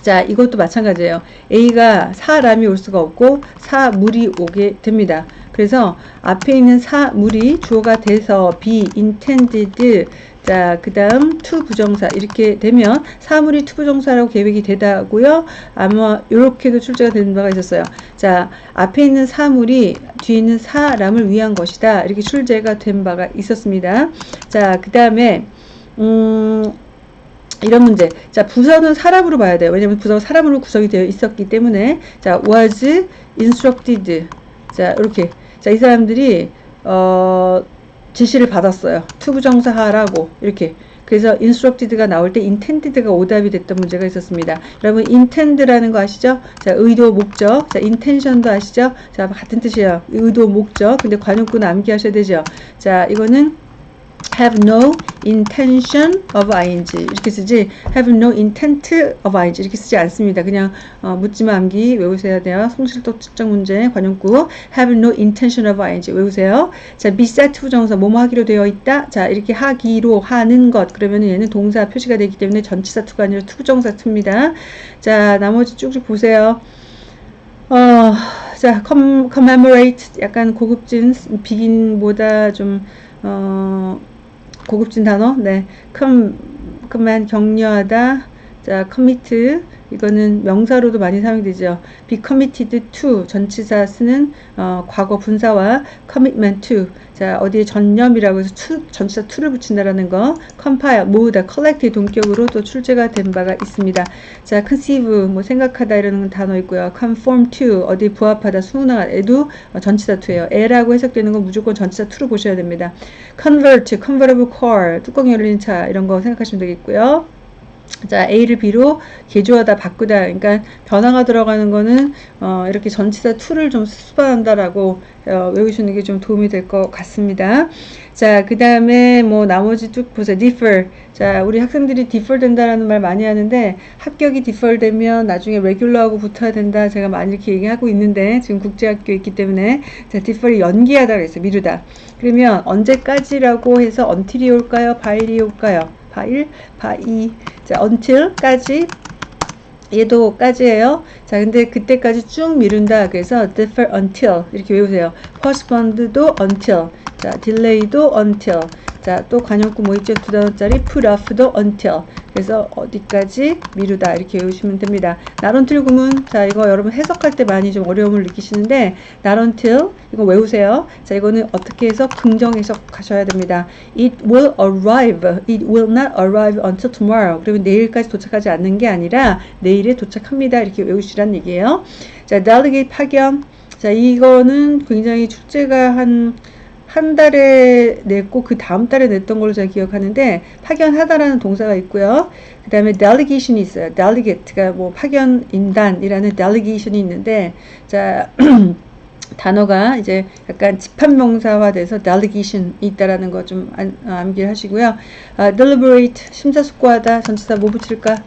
자, 이것도 마찬가지예요. A가 사람이 올 수가 없고 사물이 오게 됩니다. 그래서 앞에 있는 사 물이 주어가 돼서 be intended 자, 그 다음 to 부정사 이렇게 되면 사물이 to 부정사라고 계획이 되다고요. 아마 이렇게도 출제가 되는 바가 있었어요. 자, 앞에 있는 사물이 뒤에 있는 사람을 위한 것이다. 이렇게 출제가 된 바가 있었습니다. 자, 그 다음에 음, 이런 문제. 자, 부서는 사람으로 봐야 돼요. 왜냐면 부서가 사람으로 구성이 되어 있었기 때문에. 자, was instructed. 자, 이렇게. 자, 이 사람들이, 어, 지시를 받았어요. to부정사 하라고. 이렇게. 그래서 instructed가 나올 때 intended가 오답이 됐던 문제가 있었습니다. 여러분 intend라는 거 아시죠? 자, 의도, 목적. 자, intention도 아시죠? 자, 같은 뜻이에요. 의도, 목적. 근데 관용구는 암기하셔야 되죠. 자, 이거는 have no intention of ing 이렇게 쓰지 have no intent of ing 이렇게 쓰지 않습니다. 그냥 어, 묻지마 암기 외우셔야 돼요. 송실도 측정 문제 관용구 have no intention of ing 외우세요. 자 be set 부정사 뭐뭐 하기로 되어 있다. 자 이렇게 하기로 하는 것 그러면 얘는 동사 표시가 되기 때문에 전치사 to가 아니라 to부정사 to입니다. 자 나머지 쭉쭉 보세요. 어, 자 commemorate 약간 고급진 beg인보다 좀 어, 고급진 단어, 네, 컴, 그만 격려하다, 자, commit, 이거는 명사로도 많이 사용되죠. be committed to 전치사 쓰는 어, 과거 분사와 commitment to 자 어디에 전념이라고 해서 to, 전치사 to를 붙인다라는 거 compile 모으다 collect 동격으로 또 출제가 된 바가 있습니다. 자 conceive 뭐 생각하다 이라는 단어 있고요. conform to 어디 부합하다 순응하에도 어, 전치사 to예요. 에라고 해석되는 건 무조건 전치사 to로 보셔야 됩니다. convert, convertible car 뚜껑 열린 차 이런 거 생각하시면 되겠고요. 자, A를 B로 개조하다, 바꾸다. 그러니까 변화가 들어가는 거는 어, 이렇게 전치사 to를 좀 수반한다라고 어, 외우시는 게 좀 도움이 될 것 같습니다. 자, 그 다음에 뭐 나머지 쭉 보세요. differ. 자, 우리 학생들이 differ 된다라는 말 많이 하는데 합격이 differ 되면 나중에 regular하고 붙어야 된다. 제가 많이 이렇게 얘기하고 있는데 지금 국제학교 있기 때문에 자, defer이 연기하다 그랬어요. 미루다. 그러면 언제까지라고 해서 until이 올까요? by이 올까요? by일, by, 자, until까지 얘도 까지예요. 자, 근데 그때까지 쭉 미룬다. 그래서 defer until 이렇게 외우세요. postpone도 until. 자, delay도 until. 자, 또 관용구 뭐 있죠? 두 단어짜리 put off도 until. 그래서 어디까지 미루다 이렇게 외우시면 됩니다. until 구문 자 이거 여러분 해석할 때 많이 좀 어려움을 느끼시는데 until 이거 외우세요. 자 이거는 어떻게 해서 긍정 해석하셔야 됩니다. It will arrive. It will not arrive until tomorrow. 그러면 내일까지 도착하지 않는 게 아니라 내일에 도착합니다. 이렇게 외우시란 얘기예요. 자 delegate 파견 자, 이거는 굉장히 출제가 한, 한 달에 냈고 그 다음 달에 냈던 걸로 제가 기억하는데 파견하다라는 동사가 있고요. 그 다음에 delegation이 있어요. delegate가 뭐 파견인단이라는 delegation이 있는데 자 단어가 이제 약간 집합명사화돼서 delegation 이 있다라는 거 좀 암기를 하시고요. 아, deliberate 심사숙고하다 전치사 뭐 붙일까?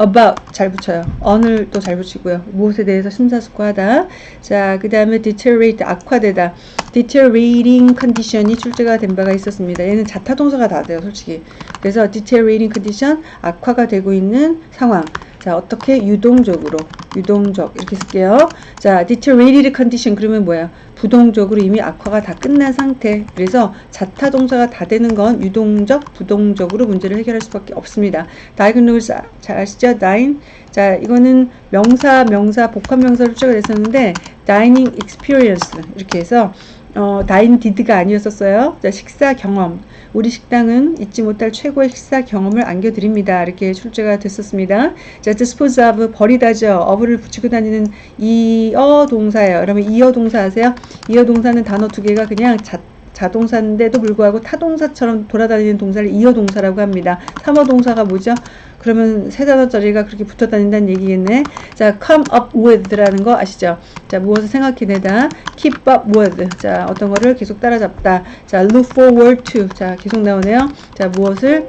About 잘 붙여요. on을 또잘 붙이고요. 무엇에 대해서 심사숙고하다. 자, 그 다음에 deteriorate 악화되다. deteriorating condition이 출제가 된 바가 있었습니다. 얘는 자타 동사가 다 돼요, 솔직히. 그래서 deteriorating condition 악화가 되고 있는 상황. 자, 어떻게 유동적으로, 유동적 이렇게 쓸게요. 자, deteriorated condition 그러면 뭐야? 부동적으로 이미 악화가 다 끝난 상태. 그래서 자타 동사가 다 되는 건 유동적, 부동적으로 문제를 해결할 수밖에 없습니다. diagnose 잘 아시죠? dine. 자, 이거는 명사, 명사, 복합 명사로 출제가 됐었는데 dining experience 이렇게 해서 어, 다인 디드가 아니었었어요. 자, 식사 경험. 우리 식당은 잊지 못할 최고의 식사 경험을 안겨드립니다. 이렇게 출제가 됐었습니다. 자, dispose of 버리다죠. of를 붙이고 다니는 이어 동사예요. 그러면 이어 동사 아세요? 이어 동사는 단어 두 개가 그냥 자, 자동사인데도 불구하고 타동사처럼 돌아다니는 동사를 이어 동사라고 합니다. 삼어 동사가 뭐죠? 그러면 세 단어짜리가 그렇게 붙어 다닌다는 얘기겠네. 자, come up with라는 거 아시죠? 자, 무엇을 생각해내다. keep up with. 자, 어떤 거를 계속 따라잡다. 자, look forward to. 자, 계속 나오네요. 자, 무엇을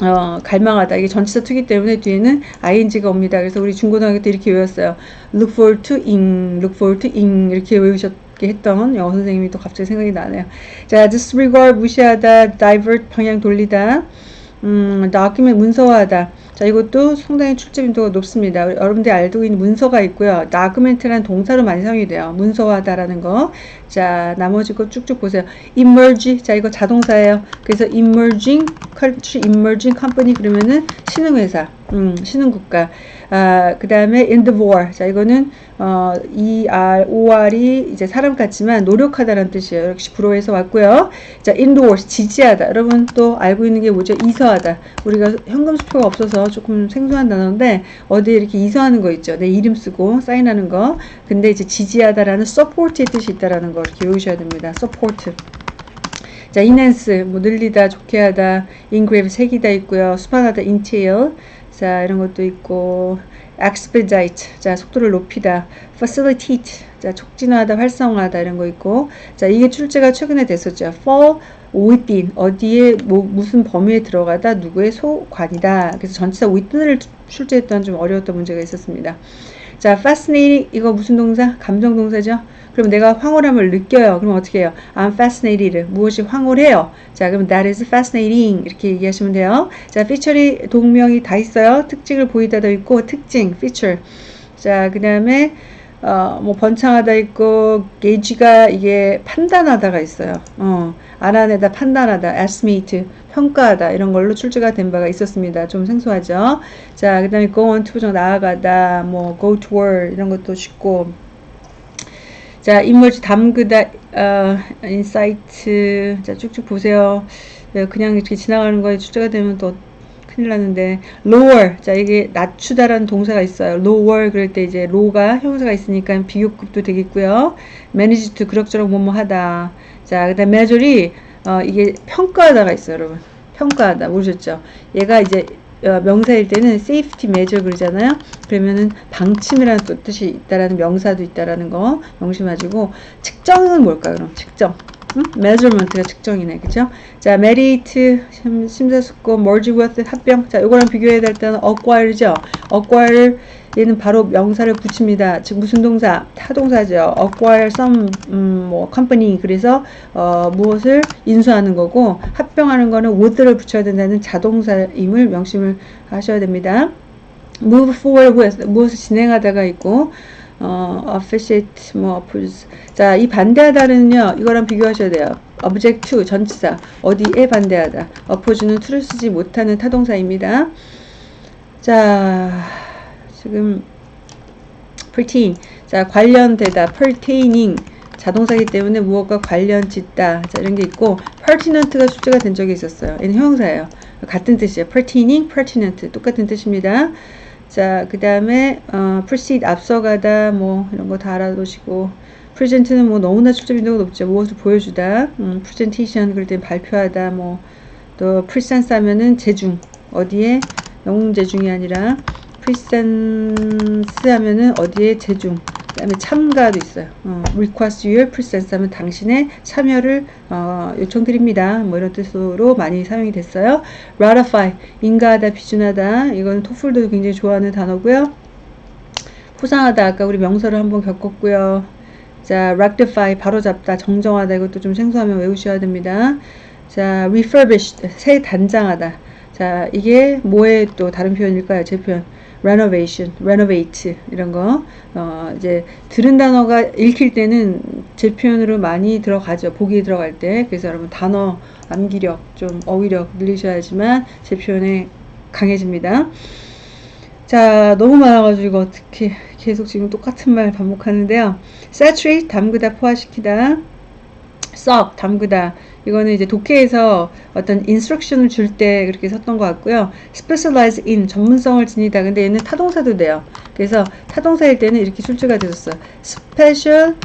어, 갈망하다. 이게 전치사 투기 때문에 뒤에는 ing가 옵니다. 그래서 우리 중고등학교 때 이렇게 외웠어요. look forward to ing, look forward to ing 이렇게 외우셨 게 했던 영어 선생님이 또 갑자기 생각이 나네요. 자, disregard 무시하다, divert 방향 돌리다. 음, document 문서화하다. 자, 이것도 상당히 출제 빈도가 높습니다. 여러분들이 알고 있는 문서가 있고요. document라는 동사로 많이 사용이 돼요. 문서화하다라는 거. 자, 나머지 거 쭉쭉 보세요. emerge. 자, 이거 자동사예요. 그래서 emerging country, emerging company 그러면은 신흥회사, 음, 신흥국가. 아, 그 다음에 in the war. 자, 이거는 어, ER, OR이 이제 사람 같지만 노력하다라는 뜻이에요. 역시 불어에서 왔고요. 자, endorse, 지지하다. 여러분 또 알고 있는 게 뭐죠? 이서하다. 우리가 현금 수표가 없어서 조금 생소한 단어인데 어디에 이렇게 이서하는 거 있죠. 내 이름 쓰고 사인하는 거. 근데 이제 지지하다라는 support의 뜻이 있다라는 거 이렇게 외우셔야 됩니다. support. 자, enhance, 뭐 늘리다, 좋게 하다, engrave, 색이다 있고요. 수반하다, entail. 자, 이런 것도 있고, expedite, 자, 속도를 높이다, facilitate, 자, 촉진하다, 활성화하다, 이런 거 있고, 자, 이게 출제가 최근에 됐었죠. fall within, 어디에, 뭐, 무슨 범위에 들어가다, 누구의 소관이다. 그래서 전치사 within을 출제했던 좀 어려웠던 문제가 있었습니다. 자, fascinating, 이거 무슨 동사? 감정 동사죠? 그럼 내가 황홀함을 느껴요. 그럼 어떻게 해요? I'm fascinated. 무엇이 황홀해요? 자, 그럼 that is fascinating. 이렇게 얘기하시면 돼요. 자, feature이 동명이 다 있어요. 특징을 보이다도 있고, 특징, feature. 자, 그 다음에, 어, 뭐, 번창하다 있고, 게이지가 이게 판단하다가 있어요. 어, 알아내다, 판단하다, estimate, 평가하다, 이런 걸로 출제가 된 바가 있었습니다. 좀 생소하죠? 자, 그 다음에 go on to, 나아가다, 뭐, go toward, 이런 것도 쉽고, 자, immerse 담그다, 어, incite. 자, 쭉쭉 보세요. 네, 그냥 이렇게 지나가는 거에 출제가 되면 또 큰일 나는데, lower. 자, 이게 낮추다라는 동사가 있어요. lower 그럴 때 이제 low가 형용사가 있으니까 비교급도 되겠고요. manage to 그럭저럭 뭐뭐 하다. 자, 그 다음 measure이, 어, 이게 평가하다가 있어요, 여러분. 평가하다. 모르셨죠? 얘가 이제 어, 명사일 때는 safety measure 그러잖아요. 그러면은 방침이라는 또 뜻이 있다라는 명사도 있다라는 거 명심하시고 측정은 뭘까 그럼 측정. 응? measurement가 측정이네, 그죠? 자, merit 심사숙고, merge with 합병. 자, 이거랑 비교해야 될 때는 acquire죠. acquire 얘는 바로 명사를 붙입니다. 즉 무슨 동사? 타동사죠. acquire some 음, 뭐 company 그래서 어, 무엇을 인수하는 거고 합병하는 거는 with를 붙여야 된다는 자동사임을 명심을 하셔야 됩니다. move forward with 무엇을 진행하다가 있고 어, officiate 뭐 oppose. 자, 이 반대하다는요. 이거랑 비교하셔야 돼요. object to 전치사. 어디에 반대하다. oppose는 to를 쓰지 못하는 타동사입니다. 자, 지금 pertain. 자 관련되다. pertaining. 자동사기 때문에 무엇과 관련 짓다. 자 이런 게 있고 pertinent가 출제가 된 적이 있었어요. 얘는 형용사예요. 같은 뜻이에요. pertaining pertinent. 똑같은 뜻입니다 자 그 다음에 어, proceed 앞서가다 뭐 이런 거 다 알아두시고 present는 뭐 너무나 출제 빈도가 높죠. 무엇을 보여주다. 음, presentation 그럴 때 발표하다. 뭐 또 presence 하면은 재중 어디에 영웅 재중이 아니라 presence 하면은 어디에 재중 그 다음에 참가도 있어요. 어, request your presence 하면 당신의 참여를 어, 요청드립니다. 뭐 이런 뜻으로 많이 사용이 됐어요. ratify 인가하다, 비준하다. 이건 토플도 굉장히 좋아하는 단어고요. 포상하다 아까 우리 명사를 한번 겪었고요. 자, rectify 바로잡다, 정정하다 이것도 좀 생소하면 외우셔야 됩니다. 자, refurbished 새 단장하다. 자, 이게 뭐의 또 다른 표현일까요? 제 표현. Renovation, renovate 이런 거 어, 이제 들은 단어가 읽힐 때는 제 표현으로 많이 들어가죠. 보기에 들어갈 때. 그래서 여러분 단어 암기력 좀 어휘력 늘리셔야지만 제 표현에 강해집니다. 자, 너무 많아가지고 어떻게 계속 지금 똑같은 말 반복하는데요. saturate 담그다 포화시키다. 썩 담그다 이거는 이제 독해에서 어떤 인스트럭션을 줄 때 그렇게 썼던 것 같고요 specialize in 전문성을 지니다 근데 얘는 타동사도 돼요 그래서 타동사일 때는 이렇게 출제가 되었어요 specialized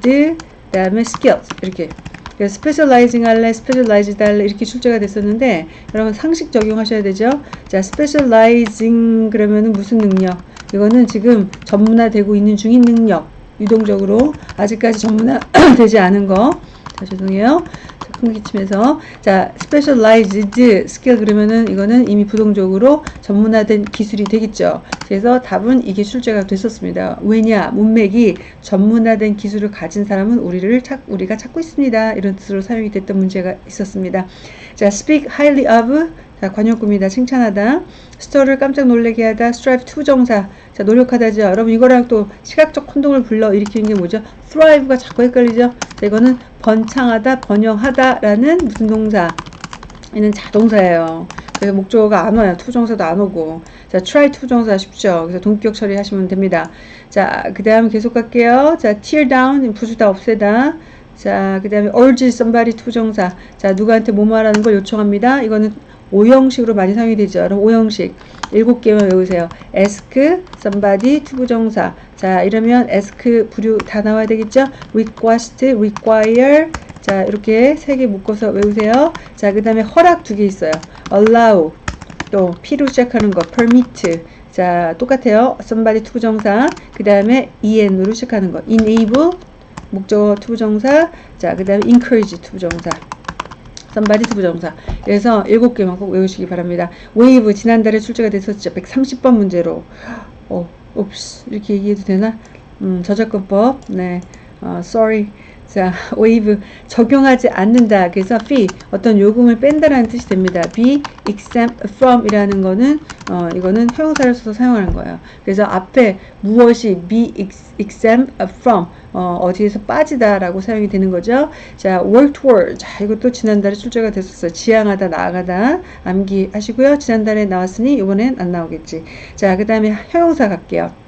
그 다음에 skills 이렇게 그래서 specializing 할래, specialized 할래 이렇게 출제가 됐었는데 여러분 상식 적용하셔야 되죠. 자, specializing 그러면은 무슨 능력? 이거는 지금 전문화되고 있는 중인 능력. 유동적으로 아직까지 전문화 되지 않은 거. 자, 죄송해요. 자, 큰 기침해서 자, specialized skill 그러면은 이거는 이미 부동적으로 전문화된 기술이 되겠죠. 그래서 답은 이게 출제가 됐었습니다. 왜냐? 문맥이 전문화된 기술을 가진 사람은 우리를 찾, 우리가 찾고 있습니다. 이런 뜻으로 사용이 됐던 문제가 있었습니다. 자, speak highly of 자, 관용구입니다. 칭찬하다. startle 깜짝 놀래게 하다. strive to부정사. 자, 노력하다죠. 여러분 이거랑 또 시각적 혼동을 불러 일으키는 게 뭐죠? thrive가 자꾸 헷갈리죠. 자, 이거는 번창하다, 번영하다라는 무슨 동사? 얘는 자동사예요. 그래서 목적어가 안 와요. to부정사도 안 오고. 자, try to부정사 쉽죠. 그래서 동격 처리하시면 됩니다. 자, 그 다음 계속 갈게요. 자, tear down, 부수다, 없애다. 자, 그 다음에 urge somebody to부정사. 자, 누구한테 뭐 말하는 걸 요청합니다. 이거는 오형식으로 많이 사용이 되죠. 여러분, 오형식. 일곱 개만 외우세요. ask, somebody, to부정사. 자, 이러면 ask 부류 다 나와야 되겠죠? request, require. 자, 이렇게 세 개 묶어서 외우세요. 자, 그 다음에 허락 두 개 있어요. allow. 또, P로 시작하는 거, permit. 자, 똑같아요. somebody to부정사. 그 다음에 en으로 시작하는 거, enable. 목적어 to부정사. 자, 그 다음에 encourage to부정사. Somebody to부정사. 그래서 일곱 개만 꼭 외우시기 바랍니다. waive 지난달에 출제가 됐었죠. 130번 문제로. 어, oops 이렇게 얘기해도 되나? 음, 저작권법. 네. 어, sorry. 자, waive 적용하지 않는다. 그래서 fee 어떤 요금을 뺀다라는 뜻이 됩니다. be exempt from 이라는 거는 어, 이거는 형용사를 써서 사용하는 거예요. 그래서 앞에 무엇이 be ex- exempt from 어, 어디에서 빠지다라고 사용이 되는 거죠. 자, work toward. 자, 이것도 지난달에 출제가 됐었어요. 지향하다, 나아가다. 암기하시고요. 지난달에 나왔으니 이번엔 안 나오겠지. 자, 그 다음에 형용사 갈게요.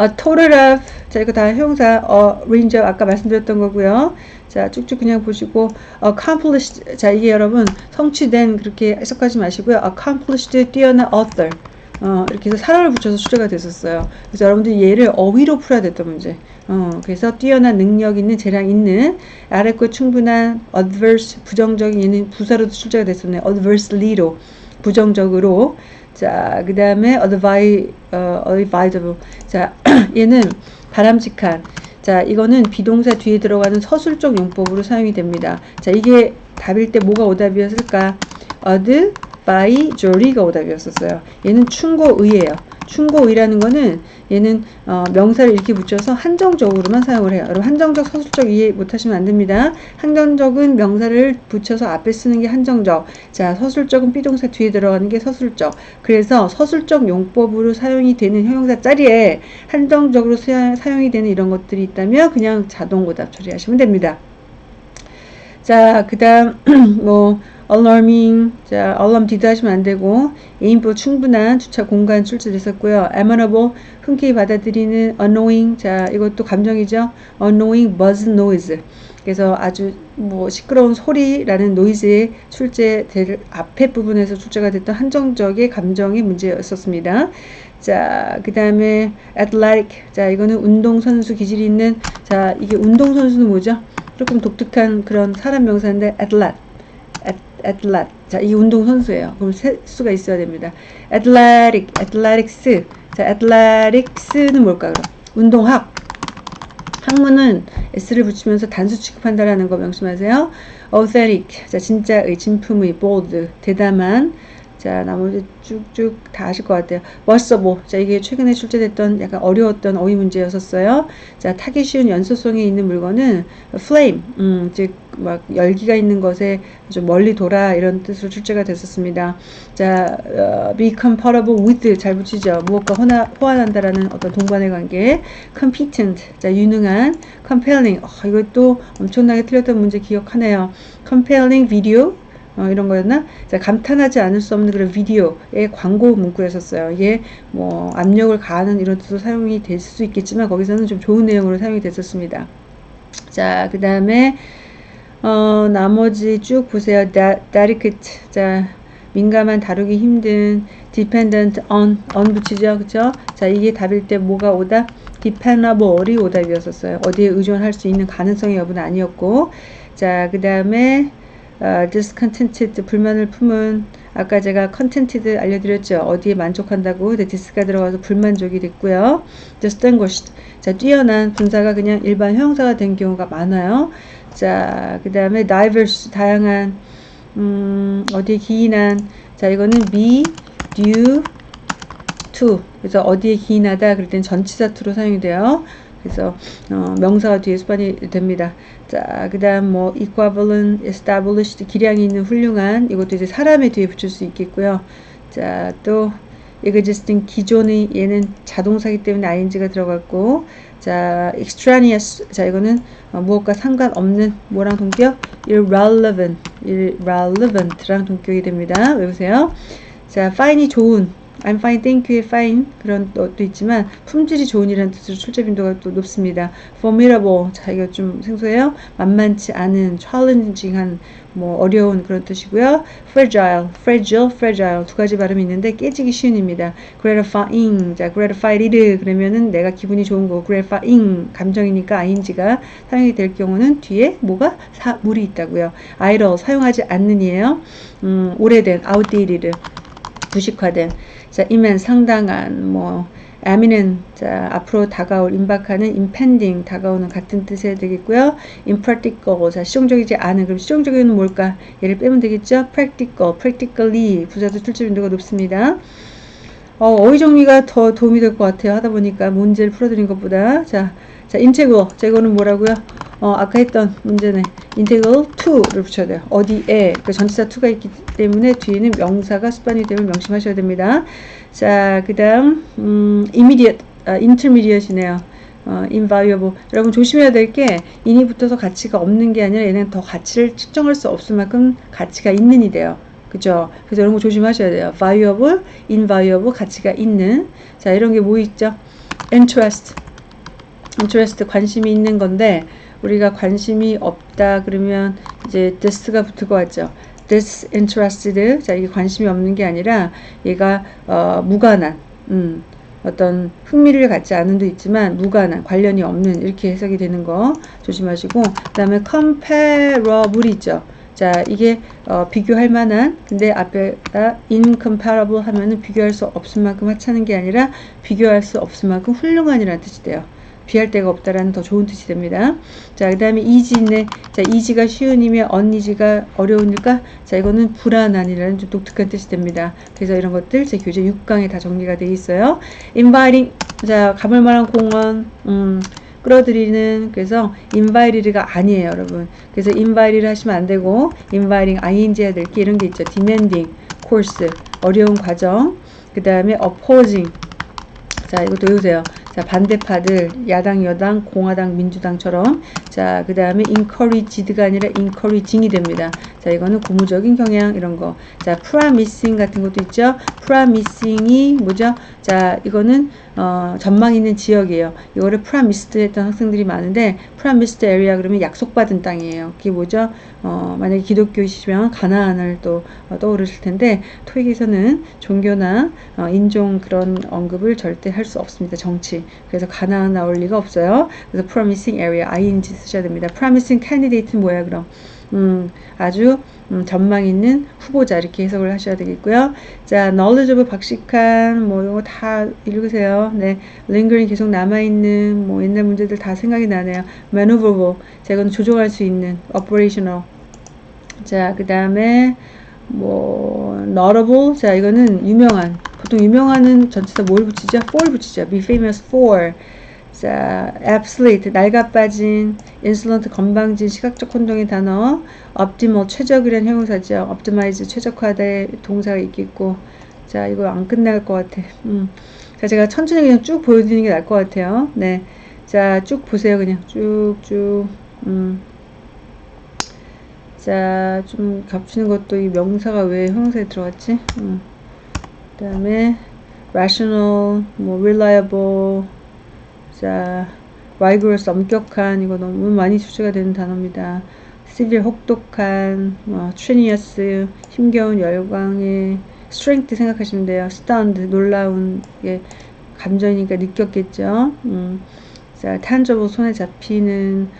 A total of 자 이거 다 형용사 어 range of 아까 말씀드렸던 거고요. 자 쭉쭉 그냥 보시고 accomplished 자 이게 여러분 성취된 그렇게 해석하지 마시고요. accomplished 뛰어난 author 어 이렇게 해서 사람을 붙여서 출제가 됐었어요. 그래서 여러분들이 얘를 어휘로 풀어야 됐던 문제. 어 그래서 뛰어난 능력 있는 재량 있는 아래 거 충분한 adverse 부정적인 얘는 부사로도 출제가 됐었네요. adversely로 부정적으로 자, 그 다음에 advi, 어, advisable. 자, 얘는 바람직한. 자, 이거는 비동사 뒤에 들어가는 서술적 용법으로 사용이 됩니다. 자, 이게 답일 때 뭐가 오답이었을까? advisory가 오답이었었어요. 얘는 충고의예요. 충고의라는 거는 얘는 어, 명사를 이렇게 붙여서 한정적으로만 사용을 해요. 여러분 한정적 서술적 이해 못하시면 안 됩니다. 한정적은 명사를 붙여서 앞에 쓰는 게 한정적. 자 서술적은 비동사 뒤에 들어가는 게 서술적. 그래서 서술적 용법으로 사용이 되는 형용사 자리에 한정적으로 사, 사용이 되는 이런 것들이 있다면 그냥 자동 오답 처리하시면 됩니다. 자, 그 다음, 뭐, alarming, 자, alarmed 하시면 안 되고, ample 충분한 주차 공간 출제됐었고요. amenable, 흔쾌히 받아들이는 annoying, 자, 이것도 감정이죠. annoying buzz noise. 그래서 아주 뭐 시끄러운 소리라는 noise의 출제될 앞에 부분에서 출제가 됐던 한정적의 감정의 문제였었습니다. 자, 그 다음에 athletic. 자, 이거는 운동선수 기질이 있는, 자, 이게 운동선수는 뭐죠? 조금 독특한 그런 사람 명사인데, athlete. Athlete. 자, 이 운동 선수예요. 그럼 세 수가 있어야 됩니다. athletic, athletics. 자, athletics는 뭘까요? 운동학. 학문은 s를 붙이면서 단수 취급한다라는 거 명심하세요. authentic. 자, 진짜의, 진품의, bold. 대담한. 자, 나머지 쭉쭉 다 아실 것 같아요. 멋서보. 자, 이게 최근에 출제됐던 약간 어려웠던 어휘 문제였었어요. 자, 타기 쉬운 연소성이 있는 물건은 flame, 음, 즉, 막 열기가 있는 것에 좀 멀리 돌아 이런 뜻으로 출제가 됐었습니다. 자, 어, be compatible with 잘 붙이죠. 무엇과 호나, 호환한다라는 어떤 동반의 관계. competent. 자, 유능한. compelling. 어, 이것도 엄청나게 틀렸던 문제 기억하네요. compelling video. 어, 이런 거였나? 자, 감탄하지 않을 수 없는 그런 비디오의 광고 문구였었어요. 이게 뭐 압력을 가하는 이런 뜻으로 사용이 될 수 있겠지만 거기서는 좀 좋은 내용으로 사용이 됐었습니다. 자, 그 다음에 어, 나머지 쭉 보세요. 다, delicate. 자, 민감한 다루기 힘든 dependent on on 붙이죠. 그쵸? 자, 이게 답일 때 뭐가 오다? dependable이 오답이었었어요. 어디에 의존할 수 있는 가능성의 여부는 아니었고 자, 그 다음에 어, discontented 불만을 품은 아까 제가 contented 알려드렸죠. 어디에 만족한다고 dis가 들어가서 불만족이 됐고요. distinguished 자 뛰어난 분사가 그냥 일반 형사가 된 경우가 많아요. 자그 다음에 diverse 다양한 음, 어디에 기인한 자 이거는 be due to 그래서 어디에 기인하다 그럴 땐 전치사 to로 사용이 돼요. 그래서 어, 명사가 뒤에 수반이 됩니다. 자, 그 다음 뭐 equivalent, established 기량이 있는 훌륭한 이것도 이제 사람의 뒤에 붙일 수 있겠고요. 자, 또 existing 기존의 얘는 자동사기 때문에 ing가 들어갔고 자, extraneous 자, 이거는 어, 무엇과 상관없는 뭐랑 동격? irrelevant, irrelevant랑 동격이 됩니다. 외우세요. 자, fine이 좋은 I'm fine, thank you, fine 그런 것도 있지만 품질이 좋은이라는 뜻으로 출제 빈도가 또 높습니다. formidable 자 이거 좀 생소해요. 만만치 않은, challenging한 뭐 어려운 그런 뜻이고요. fragile, fragile, fragile 두 가지 발음이 있는데 깨지기 쉬운입니다. gratifying 자 gratified 그러면은 내가 기분이 좋은 거 gratifying 감정이니까 ing가 사용이 될 경우는 뒤에 뭐가 사, 물이 있다고요. idle 사용하지 않는이에요. 음, 오래된 outdated 부식화된 자, 이면 상당한 뭐 eminent 자, 앞으로 다가올 임박하는 impending 다가오는 같은 뜻이 되겠고요. impractical 자, 실용적이지 않은 그럼 실용적인 뭘까? 얘를 빼면 되겠죠. practical, practically 부사도 출제 빈도가 높습니다. 어, 어휘 정리가 더 도움이 될 것 같아요. 하다 보니까 문제를 풀어드린 것보다 자, 자, integral 자, 이거는 뭐라고요? 어, 아까 했던 문제네. integral to를 붙여야 돼요. 어디에 그 전치사 to가 있기 때문에 뒤에는 명사가 수반이 되면 명심하셔야 됩니다. 자, 그 다음 음, immediate, 아, intermediate이네요. 어, invaluable. 여러분 조심해야 될 게 인이 붙어서 가치가 없는 게 아니라 얘는 더 가치를 측정할 수 없을 만큼 가치가 있는 이 돼요. 그죠? 그래서 이런 거 조심하셔야 돼요. valuable, invaluable 가치가 있는. 자, 이런 게 뭐 있죠? interest. Interest 관심이 있는 건데 우리가 관심이 없다 그러면 이제 this가 붙을 것 같죠. disinterested 자 이게 관심이 없는 게 아니라 얘가 어, 무관한 음, 어떤 흥미를 갖지 않은 도 있지만 무관한 관련이 없는 이렇게 해석이 되는 거 조심하시고 그 다음에 comparable 있죠. 자 이게 어, 비교할 만한 근데 앞에다 incomparable 하면은 비교할 수 없을 만큼 하찮은 게 아니라 비교할 수 없을 만큼 훌륭한이라는 뜻이 돼요. 비할 데가 없다라는 더 좋은 뜻이 됩니다. 자, 그 다음에 이지네. 자, 이지가 쉬운이면 언이지가 어려우니까 자, 이거는 불안한이라는 좀 독특한 뜻이 됩니다. 그래서 이런 것들 제 교재 6강에 다 정리가 되어 있어요. inviting. 자, 가볼 만한 공원. 음, 끌어들이는 그래서 inviting가 아니에요, 여러분. 그래서 inviting 하시면 안 되고 inviting ing 해야 될 게 이런 게 있죠. demanding course 어려운 과정. 그 다음에 opposing 자, 이것도 외우세요. 자, 반대파들, 야당, 여당, 공화당, 민주당처럼. 자, 그 다음에 encouraged가 아니라 encouraging이 됩니다. 자, 이거는 고무적인 경향, 이런 거. 자, promising 같은 것도 있죠. promising이 뭐죠? 자, 이거는, 어, 전망 있는 지역이에요. 이거를 promised 했던 학생들이 많은데, promised area 그러면 약속받은 땅이에요. 그게 뭐죠? 어, 만약에 기독교이시면 가나안을 또 어, 떠오르실 텐데, 토익에서는 종교나 어, 인종 그런 언급을 절대 할 수 없습니다. 정치. 그래서 가나안 나올 리가 없어요. 그래서 promising area, ing 쓰셔야 됩니다. promising candidate는 뭐야, 그럼? 음, 아주 음, 전망 있는 후보자 이렇게 해석을 하셔야 되겠고요. 자, knowledgeable 박식한 뭐 이거 다 읽으세요. 네, lingering 계속 남아 있는 뭐 옛날 문제들 다 생각이 나네요. maneuverable 자 이건 조종할 수 있는 operational 자, 그 다음에 뭐 notable 자 이거는 유명한 보통 유명한은 전체 다 뭘 붙이죠? for 붙이죠. be famous for 자, absolute, 낡아빠진, insolent, 건방진, 시각적 혼동의 단어, optimal, 최적이라는 형용사죠. optimize, 최적화의 동사가 있겠고, 자, 이거 안 끝날 것 같아. 음. 자, 제가 천천히 그냥 쭉 보여드리는 게 나을 것 같아요. 네. 자, 쭉 보세요. 그냥 쭉, 쭉. 음. 자, 좀 겹치는 것도 이 명사가 왜 형용사에 들어갔지? 음. 그 다음에 rational, 뭐 reliable, 자, rigorous, 엄격한, 이거 너무 많이 출제가 되는 단어입니다. severe, 혹독한, 뭐, strenuous, 힘겨운, 열광의, strength 생각하시면 돼요. stunned, 놀라운, 게 감정이니까 느꼈겠죠. 음. 자, tangible, 손에 잡히는,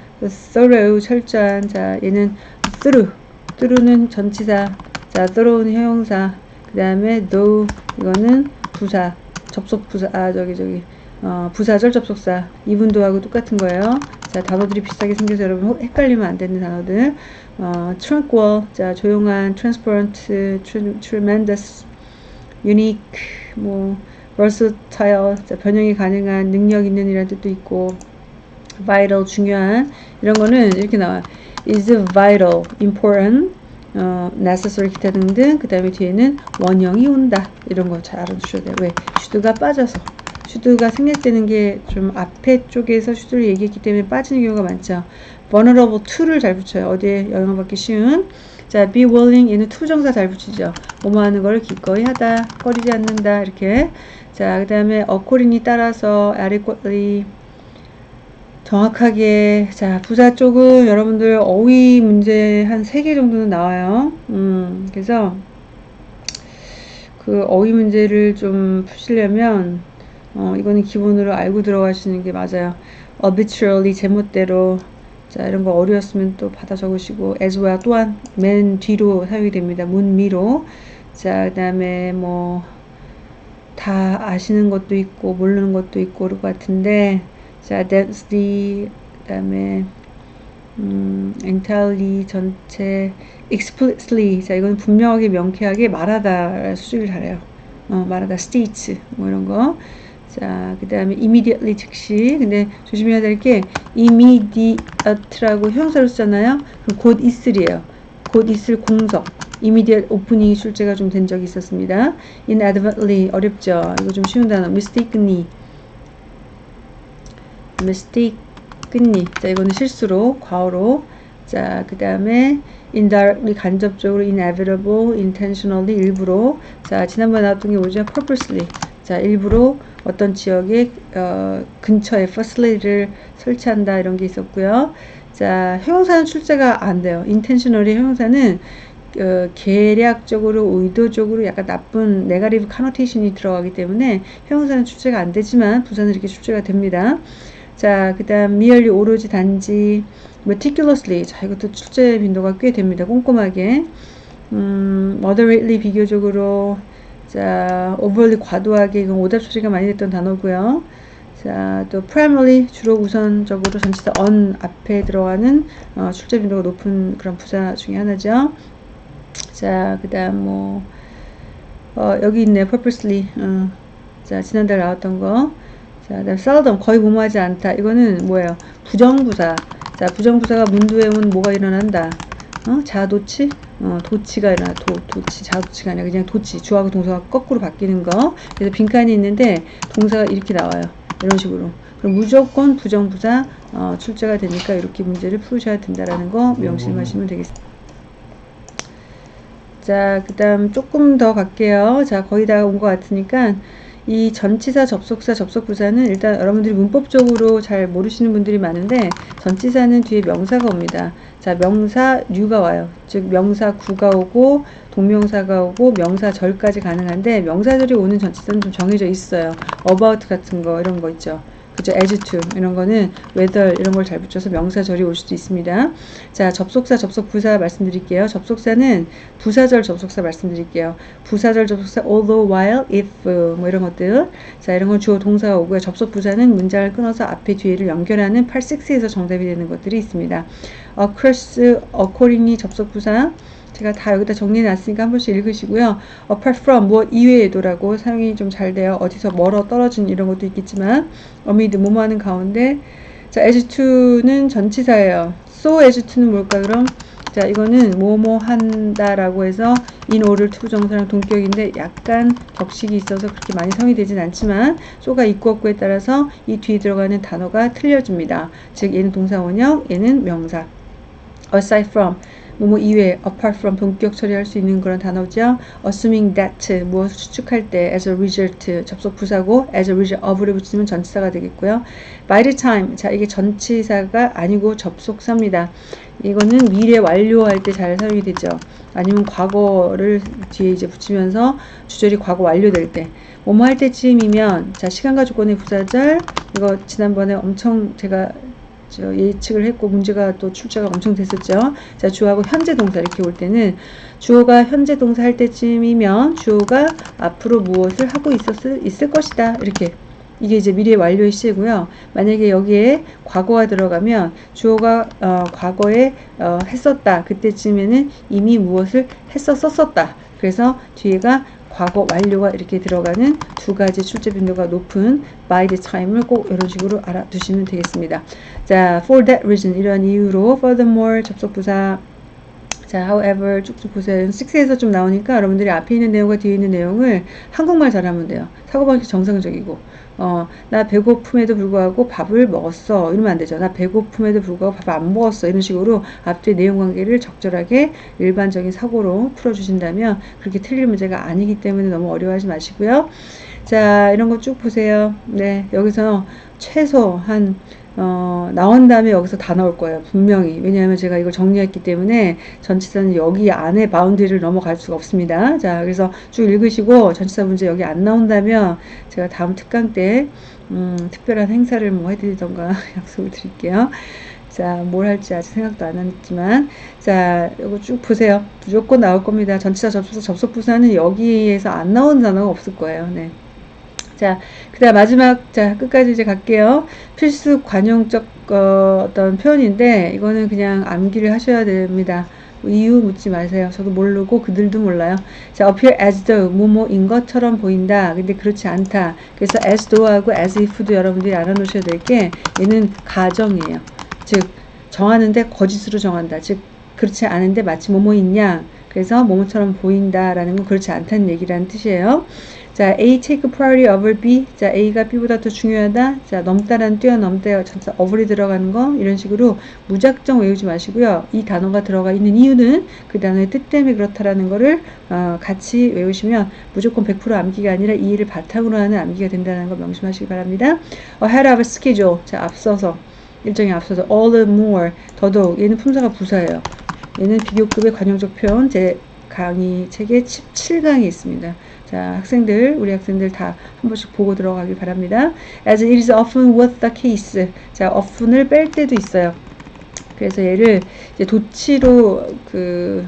thorough, 철저한, 자, 얘는 through, through는 전치사, 자, thorough는 형용사, 그 다음에 though, 이거는 부사, 접속 부사, 아, 저기, 저기, 어, 부사절 접속사 이분도하고 똑같은 거예요. 자 단어들이 비슷하게 생겨서 여러분 헷갈리면 안 되는 단어들. 어, tranquil 자 조용한, transparent, tremendous, unique, 뭐 versatile 자 변형이 가능한, 능력 있는 이라는 뜻도 있고 vital 중요한 이런 거는 이렇게 나와. is vital, important, 어, necessary 기타 등등 그 다음에 뒤에는 원형이 온다 이런 거 잘 알아두셔야 돼요. 왜? 슈드가 빠져서 슈드가 생략되는 게 좀 앞에 쪽에서 슈드를 얘기했기 때문에 빠지는 경우가 많죠. vulnerable to를 잘 붙여요. 어디에 영향받기 쉬운. 자, be willing 얘는 to 정사 잘 붙이죠. 뭐뭐 하는 걸 기꺼이 하다, 꺼리지 않는다 이렇게. 자, 그 다음에 according이 따라서 adequately 정확하게 자 부사 쪽은 여러분들 어휘 문제 한 3개 정도는 나와요. 음, 그래서 그 어휘 문제를 좀 푸시려면 어, 이거는 기본으로 알고 들어가시는 게 맞아요. arbitrarily 제멋대로. 자 이런 거 어려웠으면 또 받아 적으시고 as well. 또한 맨 뒤로 사용이 됩니다. 문미로. 자그 다음에 뭐 다 아시는 것도 있고 모르는 것도 있고 그럴 것 같은데. 자 that's the 그 다음에 음, entirely 전체 explicitly. 자 이건 분명하게 명쾌하게 말하다 수식을 잘해요. 어, 말하다. states. 뭐 이런 거 자, 그 다음에 immediately 즉시. 근데 조심해야 될 게 immediate라고 형사로 쓰잖아요. 그럼 곧 있으리에요. 곧 있을 공석. immediate opening이 출제가 좀 된 적이 있었습니다. inadvertently 어렵죠. 이거 좀 쉬운 단어. mistakenly. mistakenly. 자, 이거는 실수로, 과어로. 자, 그 다음에 indirectly 간접적으로 inevitable, intentionally 일부러. 자, 지난번에 나왔던 게 뭐죠? purposely. 자, 일부러 어떤 지역의 어, 근처에 facility를 설치한다 이런 게 있었고요. 자, 형용사는 출제가 안 돼요. intentionally 형용사는 어, 계략적으로 의도적으로 약간 나쁜 네가리브 카노테이션이 들어가기 때문에 형용사는 출제가 안 되지만 부사는 이렇게 출제가 됩니다. 자, 그 다음 merely 오로지 단지 meticulously 자 이것도 출제 빈도가 꽤 됩니다. 꼼꼼하게 음, moderately 비교적으로 자, overly 과도하게 이건 오답 처리가 많이 됐던 단어고요. 자, 또 primarily 주로 우선적으로 전치사 on 앞에 들어가는 어, 출제 빈도가 높은 그런 부사 중에 하나죠. 자, 그다음 뭐 어, 여기 있네. purposely. 어, 자, 지난달 나왔던 거. 자, 그다음 seldom 거의 무모하지 않다. 이거는 뭐예요? 부정부사. 자, 부정부사가 문두에 온 뭐가 일어난다. 어? 자도치? 어, 도치가 아니라 도, 도치, 자도치가 아니라 그냥 도치. 주하고 동사가 거꾸로 바뀌는 거. 그래서 빈칸이 있는데 동사가 이렇게 나와요. 이런 식으로. 그럼 무조건 부정부사 어, 출제가 되니까 이렇게 문제를 풀으셔야 된다라는 거 명심하시면 되겠습니다. 자, 그 다음 조금 더 갈게요. 자, 거의 다 온 것 같으니까 이 전치사, 접속사, 접속부사는 일단 여러분들이 문법적으로 잘 모르시는 분들이 많은데 전치사는 뒤에 명사가 옵니다. 자, 명사 류가 와요. 즉 명사 구가 오고 동명사가 오고 명사절까지 가능한데 명사절이 오는 전치사는 좀 정해져 있어요. about 같은 거 이런 거 있죠. 그죠? as to 이런 거는 whether 이런 걸 잘 붙여서 명사절이 올 수도 있습니다. 자, 접속사, 접속 부사 말씀드릴게요. 접속사는 부사절 접속사 말씀드릴게요. 부사절 접속사 although, while, if 뭐 이런 것들. 자, 이런 건 주어 동사가 오고요. 접속 부사는 문장을 끊어서 앞에 뒤에를 연결하는 8, 6에서 정답이 되는 것들이 있습니다. across, accordingly 접속 부사 제가 다 여기다 정리해 놨으니까 한 번씩 읽으시고요. apart from 무엇 이외에도라고 사용이 좀 잘 돼요. 어디서 멀어 떨어진 이런 것도 있겠지만 amid 뭐뭐 하는 가운데 자 as to는 전치사예요. so as to는 뭘까 그럼 자 이거는 뭐뭐 한다 라고 해서 in order to 정사랑 동격인데 약간 격식이 있어서 그렇게 많이 성이 되진 않지만 so가 있고 없고에 따라서 이 뒤에 들어가는 단어가 틀려집니다. 즉 얘는 동사 원형 얘는 명사 aside from 뭐뭐 이외, apart from 동격 처리할 수 있는 그런 단어죠. assuming that 무엇을 추측할 때 as a result 접속 부사고 as a result of를 붙이면 전치사가 되겠고요. by the time 자 이게 전치사가 아니고 접속사입니다. 이거는 미래 완료할 때 잘 사용이 되죠. 아니면 과거를 뒤에 이제 붙이면서 주절이 과거 완료될 때 뭐뭐 할 때쯤이면 자 시간과 조건의 부사절 이거 지난번에 엄청 제가 저 예측을 했고 문제가 또 출제가 엄청 됐었죠. 자 주어하고 현재 동사 이렇게 올 때는 주어가 현재 동사 할 때쯤이면 주어가 앞으로 무엇을 하고 있었을 있을 것이다 이렇게 이게 이제 미래 완료의 시제고요. 만약에 여기에 과거가 들어가면 주어가 어, 과거에 어, 했었다 그때쯤에는 이미 무엇을 했었었다. 그래서 뒤에가 과거 완료가 이렇게 들어가는 두 가지 출제 빈도가 높은 by the time을 꼭 이런 식으로 알아두시면 되겠습니다. 자, for that reason 이런 이유로 furthermore 접속부사 자, however 쭉쭉 보세요. 6에서 좀 나오니까 여러분들이 앞에 있는 내용과 뒤에 있는 내용을 한국말 잘하면 돼요. 사고방식 정상적이고 어, 나 배고픔에도 불구하고 밥을 먹었어. 이러면 안 되죠. 나 배고픔에도 불구하고 밥 안 먹었어. 이런 식으로 앞뒤 내용 관계를 적절하게 일반적인 사고로 풀어주신다면 그렇게 틀릴 문제가 아니기 때문에 너무 어려워하지 마시고요. 자, 이런 거 쭉 보세요. 네, 여기서 최소 한 어, 나온 다음에 여기서 다 나올 거예요. 분명히. 왜냐하면 제가 이걸 정리했기 때문에 전치사는 여기 안에 boundary를 넘어갈 수가 없습니다. 자, 그래서 쭉 읽으시고 전치사 문제 여기 안 나온다면 제가 다음 특강 때 음, 특별한 행사를 뭐 해드리던가 약속을 드릴게요. 자, 뭘 할지 아직 생각도 안 했지만, 자, 이거 쭉 보세요. 무조건 나올 겁니다. 전치사 접속사 접속부사는 여기에서 안 나오는 단어가 없을 거예요. 네. 자, 그 다음 마지막, 자, 끝까지 이제 갈게요. 필수 관용적 어, 어떤 표현인데, 이거는 그냥 암기를 하셔야 됩니다. 이유 묻지 마세요. 저도 모르고 그들도 몰라요. 자, appear as though 뭐뭐인 것처럼 보인다. 근데 그렇지 않다. 그래서 as though하고 as if도 여러분들이 알아놓으셔야 될 게 얘는 가정이에요. 즉 정하는데 거짓으로 정한다. 즉 그렇지 않은데 마치 뭐뭐있냐. 그래서 뭐뭐처럼 보인다라는 건 그렇지 않다는 얘기라는 뜻이에요. 자, A take priority over B. 자, A가 B보다 더 중요하다. 자, 넘다란 뛰어넘다. 전사 over이 들어가는 거 이런 식으로 무작정 외우지 마시고요. 이 단어가 들어가 있는 이유는 그 단어의 뜻 때문에 그렇다라는 거를 어, 같이 외우시면 무조건 100% 암기가 아니라 이해를 바탕으로 하는 암기가 된다는 거 명심하시기 바랍니다. ahead of schedule. 자, 앞서서 일정에 앞서서 all the more 더더욱 얘는 품사가 부사예요. 얘는 비교급의 관용적 표현 제 강의 책에 17강이 있습니다. 자, 학생들, 우리 학생들 다 한 번씩 보고 들어가길 바랍니다. As it is often with the case. 자, often을 뺄 때도 있어요. 그래서 얘를 이제 도치로 그,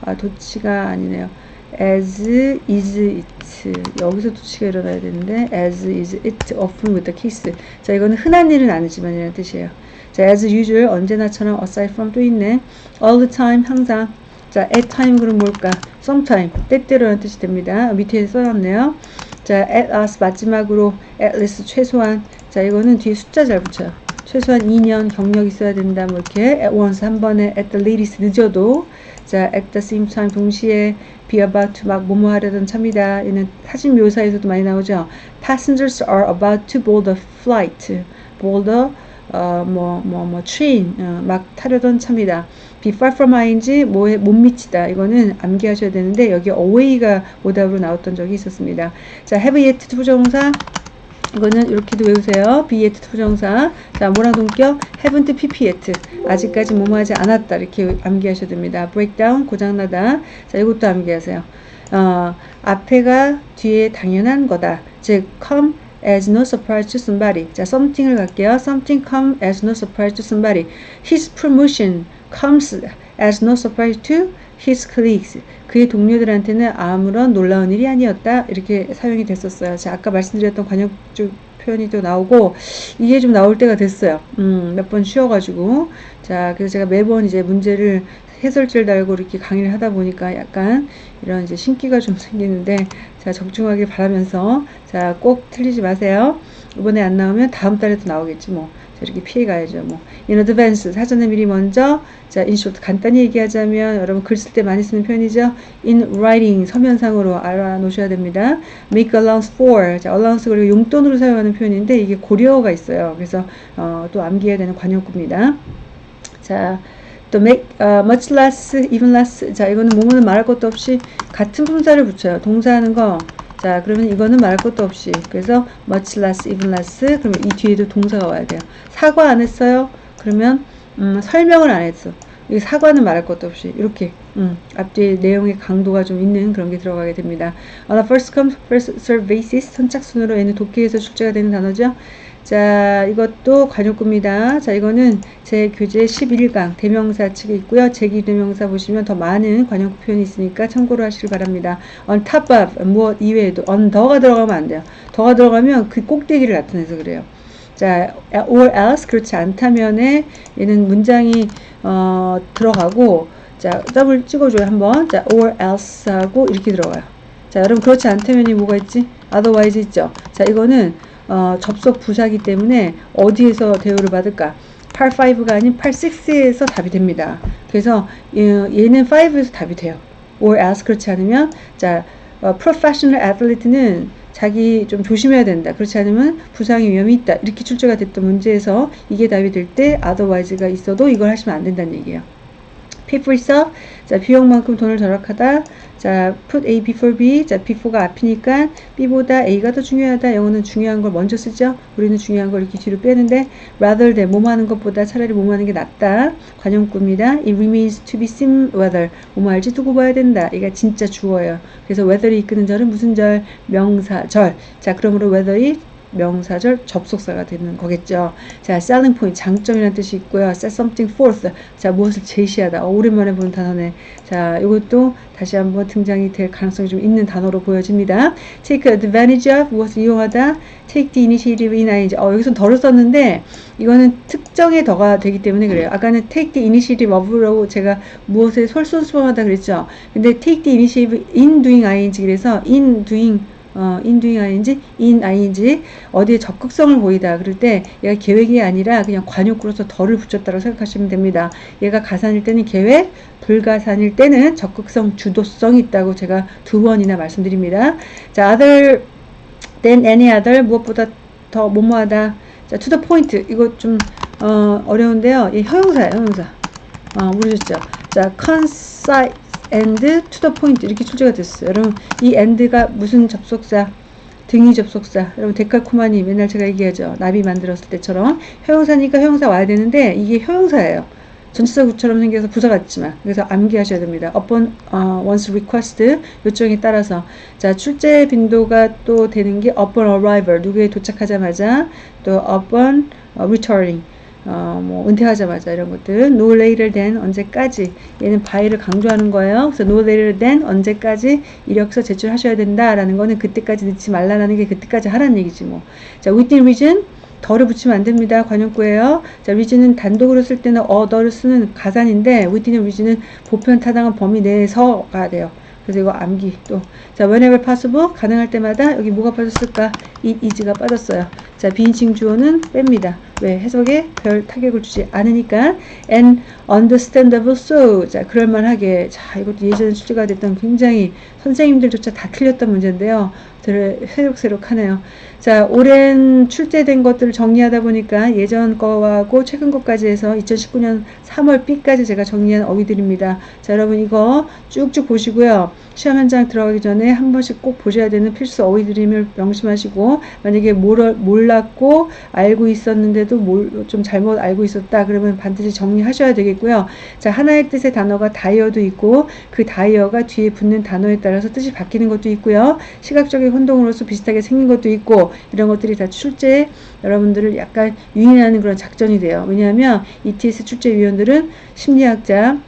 아, 도치가 아니네요. as is it. 여기서 도치가 일어나야 되는데, as is it often with the case. 자, 이거는 흔한 일은 아니지만 이라는 뜻이에요. 자, as usual, 언제나처럼 aside from 또 있네. all the time, 항상. 자, at time 그럼 뭘까? sometime, 때때로라는 뜻이 됩니다. 밑에 써놨네요. 자, at us 마지막으로 at least 최소한. 자, 이거는 뒤에 숫자 잘 붙여요. 최소한 2년 경력 있어야 된다. 뭐 이렇게 at once 한 번에 at the latest 늦어도 자, at the same time 동시에 be about to 막 뭐뭐 하려던 차입니다. 얘는 사진 묘사에서도 많이 나오죠. Passengers are about to board the flight. board the 어뭐 뭐 뭐 train 어, 막 타려던 차입니다. Be far from ing 뭐에 못 미치다 이거는 암기하셔야 되는데 여기 away가 오답으로 나왔던 적이 있었습니다. 자 have yet 부정사 이거는 이렇게도 외우세요. be yet 부정사. 자, 뭐랑 동격? haven't pp yet. 아직까지 뭐뭐 하지 않았다. 이렇게 암기하셔야 됩니다. breakdown, 고장나다. 자, 이것도 암기하세요. 어, 앞에가 뒤에 당연한 거다. 즉, come as no surprise to somebody. 자, something을 갈게요. something come as no surprise to somebody. His promotion comes as no surprise to his colleagues. 그의 동료들한테는 아무런 놀라운 일이 아니었다. 이렇게 사용이 됐었어요. 자, 아까 말씀드렸던 관용적 표현이 또 나오고 이게 좀 나올 때가 됐어요. 음, 몇 번 쉬어가지고 자, 그래서 제가 매번 이제 문제를 해설지를 달고 이렇게 강의를 하다 보니까 약간 이런 이제 신기가 좀 생기는데 자 적중하길 바라면서 자 꼭 틀리지 마세요. 이번에 안 나오면 다음 달에도 나오겠지 뭐. 자, 이렇게 피해 가야죠. 뭐. in advance 사전에 미리 먼저 자 in short 간단히 얘기하자면 여러분 글 쓸 때 많이 쓰는 표현이죠. in writing 서면상으로 알아 놓으셔야 됩니다. make allowance for 자 allowance 그리고 용돈으로 사용하는 표현인데 이게 고려어가 있어요. 그래서 어, 또 암기해야 되는 관용구입니다. 자, 또 make uh, much less, even less. 자, 이거는 뭐뭐는 말할 것도 없이 같은 품사를 붙여요. 동사하는 거. 자, 그러면 이거는 말할 것도 없이. 그래서 much less, even less. 그러면 이 뒤에도 동사가 와야 돼요. 사과 안 했어요? 그러면 음, 설명을 안 했어. 이 사과는 말할 것도 없이 이렇게 음, 앞뒤에 내용의 강도가 좀 있는 그런 게 들어가게 됩니다. On a first come first serve basis 선착순으로 얘는 독해에서 출제가 되는 단어죠. 자, 이것도 관용구입니다. 자, 이거는 제 교재 11강 대명사 측에 있고요. 제기 대명사 보시면 더 많은 관용구 표현이 있으니까 참고로 하시길 바랍니다. on top of 무엇 이외에도 on 더가 들어가면 안 돼요. 더가 들어가면 그 꼭대기를 나타내서 그래요. 자, or else 그렇지 않다면에 얘는 문장이 어, 들어가고 자, 더블 찍어줘요 한번. 자, or else 하고 이렇게 들어가요. 자, 여러분 그렇지 않다면이 뭐가 있지? otherwise 있죠. 자, 이거는 어, 접속 부사기 때문에 어디에서 대우를 받을까? 8-5가 아닌 8-6에서 답이 됩니다. 그래서 얘는 5에서 답이 돼요. or else 그렇지 않으면 자 어, professional athlete는 자기 좀 조심해야 된다. 그렇지 않으면 부상의 위험이 있다. 이렇게 출제가 됐던 문제에서 이게 답이 될 때 otherwise가 있어도 이걸 하시면 안 된다는 얘기예요. pay for yourself. 자, 비용만큼 돈을 절약하다. 자, put A before B. 자, before가 앞이니까 B보다 A가 더 중요하다. 영어는 중요한 걸 먼저 쓰죠. 우리는 중요한 걸 이렇게 뒤로 빼는데 rather than 뭐뭐 하는 것보다 차라리 뭐뭐 하는 게 낫다. 관용구입니다. It remains to be seen whether 뭐뭐 할지 두고 봐야 된다. 이게 진짜 주어예요. 그래서 whether이 이끄는 절은 무슨 절? 명사절. 자, 그러므로 whether이 명사절 접속사가 되는 거겠죠. 자, selling point 장점이라는 뜻이 있고요. set something forth. 자, 무엇을 제시하다. 어, 오랜만에 보는 단어네. 자, 이것도 다시 한번 등장이 될 가능성이 좀 있는 단어로 보여집니다. take advantage of 무엇을 이용하다. take the initiative in ing. 어, 여기서 덜을 썼는데 이거는 특정의 더가 되기 때문에 그래요. 아까는 take the initiative of라고 제가 무엇에 솔선수범하다 그랬죠. 근데 take the initiative in doing ing 그래서 in doing 어, in doing ing, in ing 어디에 적극성을 보이다 그럴 때 얘가 계획이 아니라 그냥 관용구로서 덜을 붙였다고 생각하시면 됩니다. 얘가 가산일 때는 계획, 불가산일 때는 적극성, 주도성이 있다고 제가 두 번이나 말씀드립니다. 자, other than any other 무엇보다 더 뭐뭐하다. 자, to the point 이거 좀 어, 어려운데요. 이 형용사예요, 형용사. 어, 모르셨죠? 자, concise and to the point 이렇게 출제가 됐어요. 여러분 이 and가 무슨 접속사? 등위 접속사. 여러분 데칼코마니 맨날 제가 얘기하죠. 나비 만들었을 때처럼 형용사니까 형용사 와야 되는데 이게 형용사예요. 전치사 구처럼 생겨서 부사 같지만 그래서 암기하셔야 됩니다. upon 어, once request 요청에 따라서 자 출제 빈도가 또 되는 게 upon arrival 누구에 도착하자마자 또 upon 어, returning 어, 뭐 은퇴하자마자 이런 것들 no later than 언제까지 얘는 by를 강조하는 거예요. 그래서 no later than 언제까지 이력서 제출하셔야 된다라는 거는 그때까지 늦지 말라는 게 그때까지 하라는 얘기지 뭐. 자 within reason 더를 붙이면 안 됩니다. 관용구예요. 자, reason은 단독으로 쓸 때는 어더를 쓰는 가산인데 within reason은 보편 타당한 범위 내에서가 돼요. 그래서 이거 암기 또. 자, whenever possible 가능할 때마다 여기 뭐가 빠졌을까? it is가 빠졌어요. 자, 비인칭 주어는 뺍니다. 왜 해석에 별 타격을 주지 않으니까 and understandable so 자 그럴만하게 자 이것도 예전에 출제가 됐던 굉장히 선생님들조차 다 틀렸던 문제인데요. 들을 새록새록 하네요. 자 오랜 출제된 것들을 정리하다 보니까 예전 거하고 최근 것까지 해서 2019년 3월 B까지 제가 정리한 어휘들입니다. 자 여러분 이거 쭉쭉 보시고요. 시험 현장 들어가기 전에 한 번씩 꼭 보셔야 되는 필수 어휘들임을 명심하시고 만약에 몰, 몰랐고 알고 있었는데 도 몰, 좀 잘못 알고 있었다 그러면 반드시 정리하셔야 되겠고요. 자 하나의 뜻의 단어가 다이어도 있고 그 다이어가 뒤에 붙는 단어에 따라서 뜻이 바뀌는 것도 있고요. 시각적인 혼동으로서 비슷하게 생긴 것도 있고 이런 것들이 다 출제 여러분들을 약간 유인하는 그런 작전이 돼요. 왜냐하면 ETS 출제위원들은 심리학자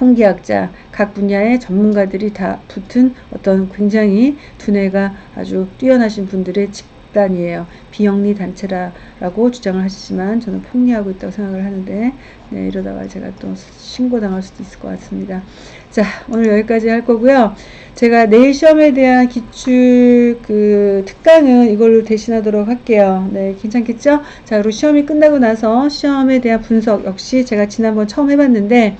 통계학자, 각 분야의 전문가들이 다 붙은 어떤 굉장히 두뇌가 아주 뛰어나신 분들의 집 단이에요. 비영리 단체라고 주장을 하시지만 저는 폭리하고 있다고 생각을 하는데 네, 이러다가 제가 또 신고당할 수도 있을 것 같습니다. 자, 오늘 여기까지 할 거고요. 제가 내일 시험에 대한 기출 그 특강은 이걸로 대신하도록 할게요. 네, 괜찮겠죠? 자, 그리고 시험이 끝나고 나서 시험에 대한 분석 역시 제가 지난번 처음 해봤는데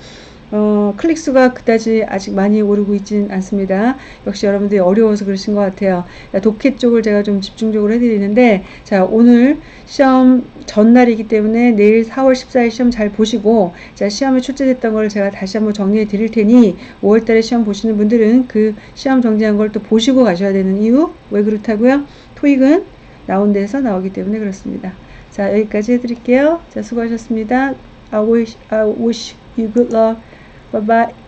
어, 클릭 수가 그다지 아직 많이 오르고 있지는 않습니다. 역시 여러분들이 어려워서 그러신 것 같아요. 독해 쪽을 제가 좀 집중적으로 해드리는데, 자, 오늘 시험 전날이기 때문에 내일 4월 14일 시험 잘 보시고, 자, 시험에 출제됐던 걸 제가 다시 한번 정리해 드릴 테니, 5월 달에 시험 보시는 분들은 그 시험 정리한 걸 또 보시고 가셔야 되는 이유? 왜 그렇다고요? 토익은 나온 데서 나오기 때문에 그렇습니다. 자, 여기까지 해드릴게요. 자, 수고하셨습니다. I wish, I wish you good luck. Bye-bye.